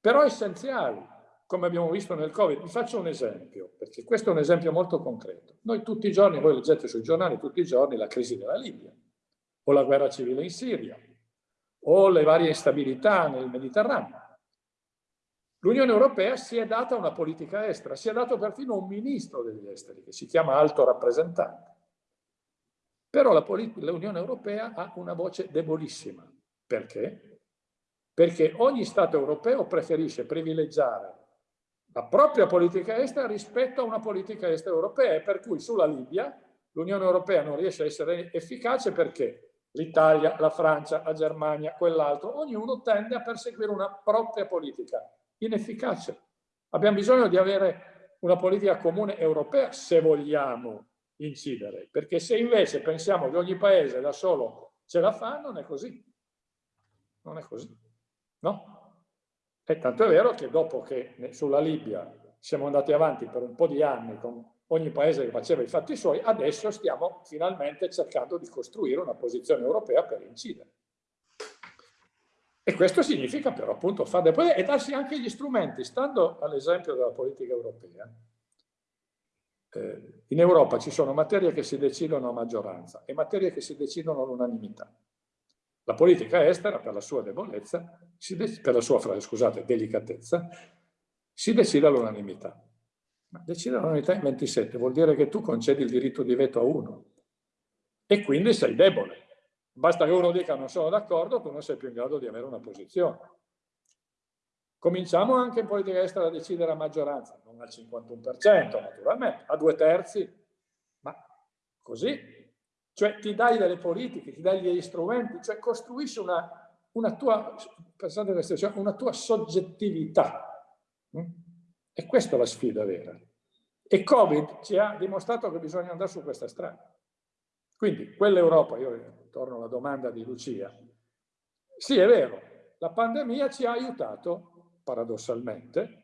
però essenziali come abbiamo visto nel Covid. Vi faccio un esempio, perché questo è un esempio molto concreto. Noi tutti i giorni, voi leggete sui giornali tutti i giorni la crisi della Libia, o la guerra civile in Siria, o le varie instabilità nel Mediterraneo. L'Unione Europea si è data una politica estera, si è dato perfino un ministro degli esteri, che si chiama alto rappresentante. Però l'Unione Europea ha una voce debolissima. Perché? Perché ogni Stato europeo preferisce privilegiare la propria politica estera rispetto a una politica estera europea e per cui sulla Libia l'Unione Europea non riesce a essere efficace perché l'Italia, la Francia, la Germania, quell'altro, ognuno tende a perseguire una propria politica inefficace. Abbiamo bisogno di avere una politica comune europea se vogliamo incidere, perché se invece pensiamo che ogni paese da solo ce la fa, non è così. Non è così, no? E tanto è vero che dopo che sulla Libia siamo andati avanti per un po' di anni con ogni paese che faceva i fatti suoi, adesso stiamo finalmente cercando di costruire una posizione europea per incidere. E questo significa però appunto fare e darsi anche gli strumenti, stando all'esempio della politica europea. Eh, in Europa ci sono materie che si decidono a maggioranza e materie che si decidono all'unanimità. La politica estera, per la sua debolezza, per la sua scusate, delicatezza, si decide all'unanimità. Ma decidere all'unanimità in 27 vuol dire che tu concedi il diritto di veto a uno e quindi sei debole. Basta che uno dica non sono d'accordo, tu non sei più in grado di avere una posizione. Cominciamo anche in politica estera a decidere a maggioranza, non al 51% naturalmente, a due terzi, ma così. Cioè ti dai delle politiche, ti dai degli strumenti, cioè costruisci una, una tua, una tua soggettività. Mm? E questa è la sfida vera. E Covid ci ha dimostrato che bisogna andare su questa strada. Quindi quell'Europa, io torno alla domanda di Lucia, sì è vero, la pandemia ci ha aiutato, paradossalmente,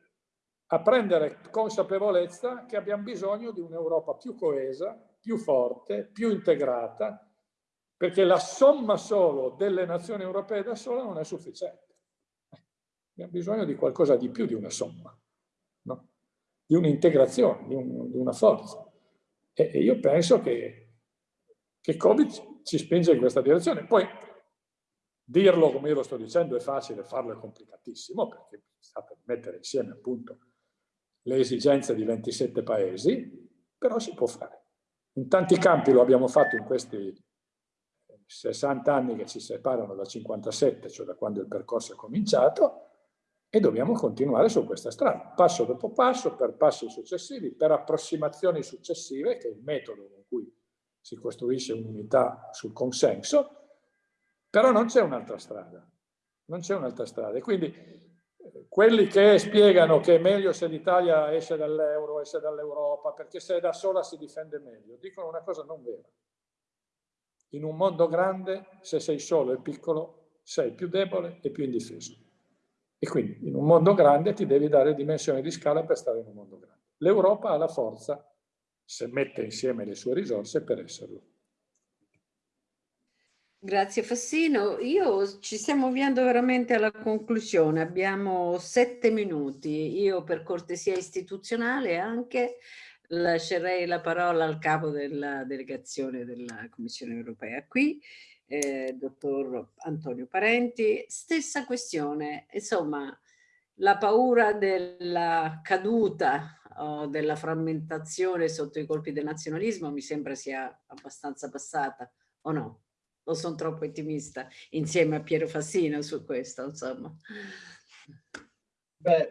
a prendere consapevolezza che abbiamo bisogno di un'Europa più coesa, più forte, più integrata, perché la somma solo delle nazioni europee da sola non è sufficiente. Abbiamo bisogno di qualcosa di più di una somma, no? di un'integrazione, di, un, di, una forza. E, e io penso che che Covid ci spinge in questa direzione. Poi dirlo come io lo sto dicendo è facile, farlo è complicatissimo perché state mettere insieme appunto le esigenze di 27 paesi, però si può fare. In tanti campi lo abbiamo fatto in questi 60 anni che ci separano da 57, cioè da quando il percorso è cominciato, e dobbiamo continuare su questa strada, passo dopo passo, per passi successivi, per approssimazioni successive, che è il metodo con cui si costruisce un'unità sul consenso, però non c'è un'altra strada, non c'è un'altra strada. E quindi eh, quelli che spiegano che è meglio se l'Italia esce dall'euro, esce dall'Europa, perché se è da sola si difende meglio, dicono una cosa non vera. In un mondo grande, se sei solo e piccolo, sei più debole e più indifeso. E quindi in un mondo grande ti devi dare dimensioni di scala per stare in un mondo grande. L'Europa ha la forza se mette insieme le sue risorse per esserlo. Grazie Fassino. Io ci stiamo avviando veramente alla conclusione. Abbiamo sette minuti. Io per cortesia istituzionale anche lascerei la parola al capo della delegazione della Commissione europea qui, eh, dottor Antonio Parenti. Stessa questione, insomma, la paura della caduta o della frammentazione sotto i colpi del nazionalismo mi sembra sia abbastanza passata, o no? O sono troppo ottimista insieme a Piero Fassino su questo, insomma? Beh,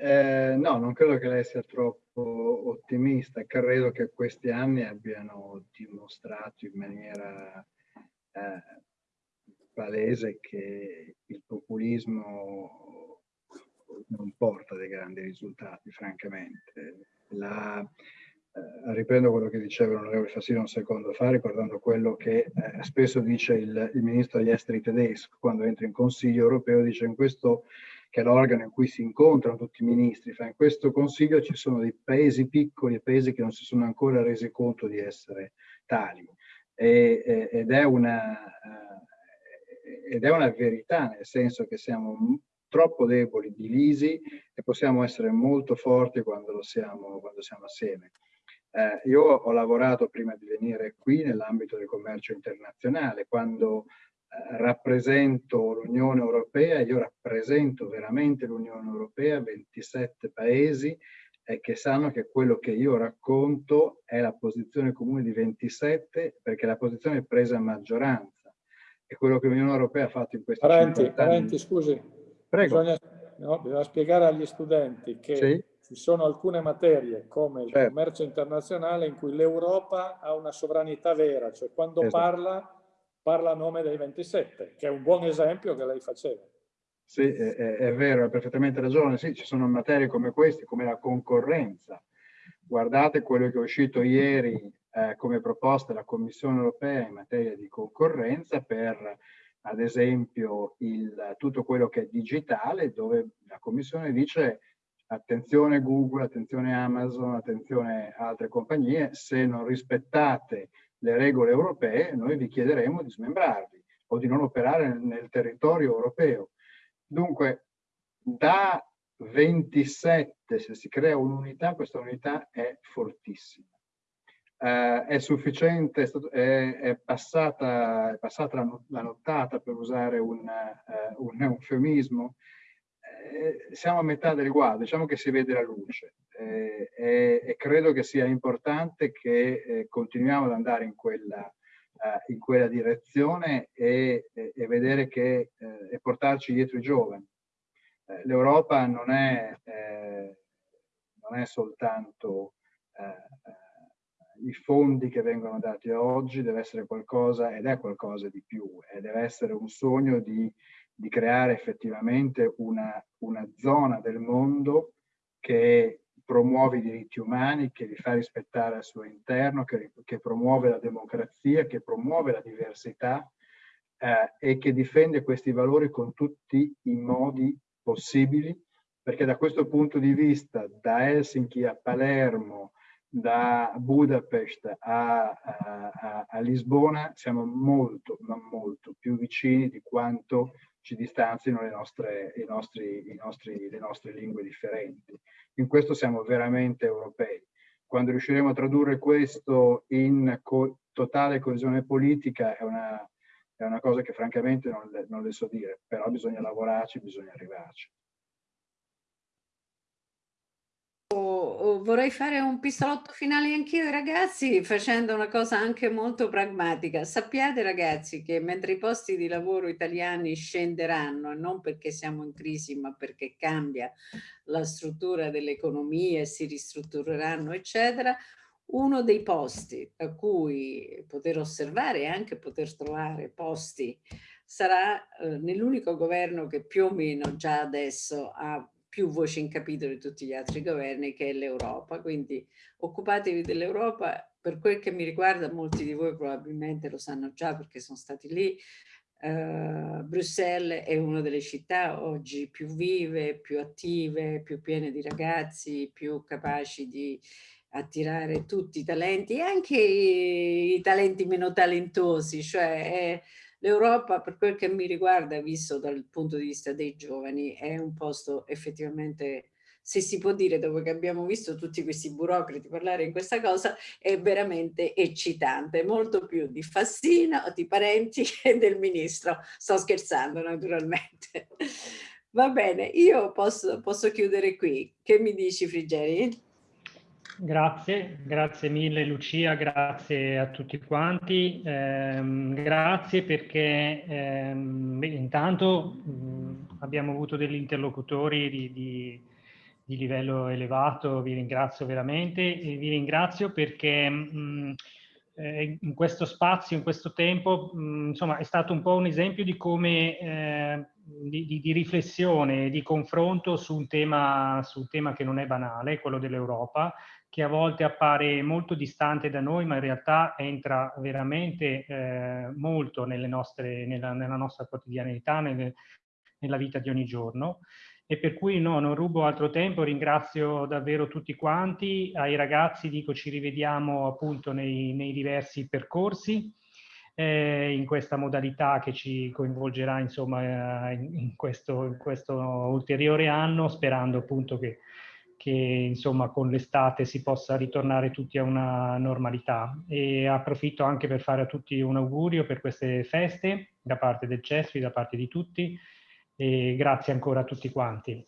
eh, no, non credo che lei sia troppo ottimista, credo che questi anni abbiano dimostrato in maniera eh, palese che il populismo non porta dei grandi risultati, francamente la, eh, riprendo quello che diceva l'onorevole Fassino un secondo fa, ricordando quello che eh, spesso dice il, il, ministro degli esteri tedesco quando entra in Consiglio europeo, dice in questo che è l'organo in cui si incontrano tutti i ministri, fa in questo Consiglio ci sono dei paesi piccoli e paesi che non si sono ancora resi conto di essere tali. E, ed, è una, eh, ed è una verità, nel senso che siamo troppo deboli, divisi e possiamo essere molto forti quando, lo siamo, quando siamo assieme. Eh, io ho lavorato prima di venire qui nell'ambito del commercio internazionale, quando eh, rappresento l'Unione Europea, io rappresento veramente l'Unione Europea, 27 paesi eh, che sanno che quello che io racconto è la posizione comune di 27 perché la posizione è presa a maggioranza. E quello che l'Unione Europea ha fatto in questi parenti, parenti, scusi, Prego. Bisogna, no, bisogna spiegare agli studenti che sì. ci sono alcune materie come il certo. commercio internazionale in cui l'Europa ha una sovranità vera, cioè quando esatto. parla, parla a nome dei 27, che è un buon esempio che lei faceva. Sì, è, è vero, ha perfettamente ragione. Sì, ci sono materie come queste, come la concorrenza. Guardate quello che è uscito ieri eh, come proposta della Commissione europea in materia di concorrenza per ad esempio il, tutto quello che è digitale, dove la Commissione dice attenzione Google, attenzione Amazon, attenzione altre compagnie, se non rispettate le regole europee noi vi chiederemo di smembrarvi o di non operare nel, territorio europeo. Dunque, da 27, se si crea un'unità, questa unità è fortissima eh, è sufficiente, è, stato, è, è, passata, è passata la, nottata per usare un, eh, un eufemismo, eh, siamo a metà del guado, diciamo che si vede la luce eh, e, e, credo che sia importante che eh, continuiamo ad andare in quella, eh, in quella direzione e, e, e vedere che eh, e portarci dietro i giovani. L'Europa non, non, è soltanto i fondi che vengono dati oggi, deve essere qualcosa ed è qualcosa di più e deve essere un sogno di, di creare effettivamente una, una zona del mondo che promuove i diritti umani, che li fa rispettare al suo interno, che, che promuove la democrazia, che promuove la diversità eh, e che difende questi valori con tutti i modi possibili, perché da questo punto di vista, da Helsinki a Palermo, da Budapest a, a, a, Lisbona, siamo molto, ma molto più vicini di quanto ci distanzino le nostre, i nostri, i nostri, le nostre lingue differenti. In questo siamo veramente europei. Quando riusciremo a tradurre questo in co totale coesione politica è una, è una cosa che francamente non le, non le so dire, però bisogna lavorarci, bisogna arrivarci. Vorrei fare un pistolotto finale anch'io ragazzi facendo una cosa anche molto pragmatica. Sappiate ragazzi che mentre i posti di lavoro italiani scenderanno, non perché siamo in crisi ma perché cambia la struttura dell'economia e si ristruttureranno eccetera, uno dei posti a cui poter osservare e anche poter trovare posti sarà eh, nell'unico governo che più o meno già adesso ha più voce in capitolo di tutti gli altri governi che è l'Europa. Quindi occupatevi dell'Europa, per quel che mi riguarda molti di voi probabilmente lo sanno già perché sono stati lì, Uh, Bruxelles è una delle città oggi più vive, più attive, più piene di ragazzi, più capaci di attirare tutti i talenti anche i, i talenti meno talentosi, cioè è, L'Europa, per quel che mi riguarda, visto dal punto di vista dei giovani, è un posto effettivamente, se si può dire, dopo che abbiamo visto tutti questi burocrati parlare in questa cosa, è veramente eccitante, molto più di Fassina, di Parenti e del Ministro. Sto scherzando, naturalmente. Va bene, io posso, posso chiudere qui. Che mi dici, Frigeri? Grazie, grazie mille Lucia, grazie a tutti quanti. Eh, grazie perché eh, intanto mh, abbiamo avuto degli interlocutori di, di, di, livello elevato, vi ringrazio veramente e vi ringrazio perché mh, eh, in questo spazio, in questo tempo, mh, insomma è stato un po' un esempio di come eh, di, di, di, riflessione, di confronto su un, tema, su un tema che non è banale, quello dell'Europa, che a volte appare molto distante da noi, ma in realtà entra veramente eh, molto nostre, nella, nella, nostra quotidianità, nelle, nella vita di ogni giorno. E per cui no, non rubo altro tempo, ringrazio davvero tutti quanti, ai ragazzi dico ci rivediamo appunto nei, nei diversi percorsi, eh, in questa modalità che ci coinvolgerà insomma in, in, questo, in questo ulteriore anno, sperando appunto che che insomma con l'estate si possa ritornare tutti a una normalità e approfitto anche per fare a tutti un augurio per queste feste da parte del CESFI, da parte di tutti e grazie ancora a tutti quanti.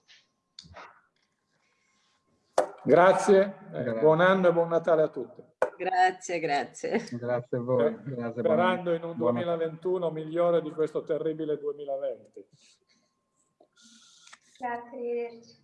Grazie, eh, buon anno e buon Natale a tutti. Grazie, grazie. Grazie a voi. Grazie, Sperando in un 2021 migliore di questo terribile 2020. Grazie, arrivederci.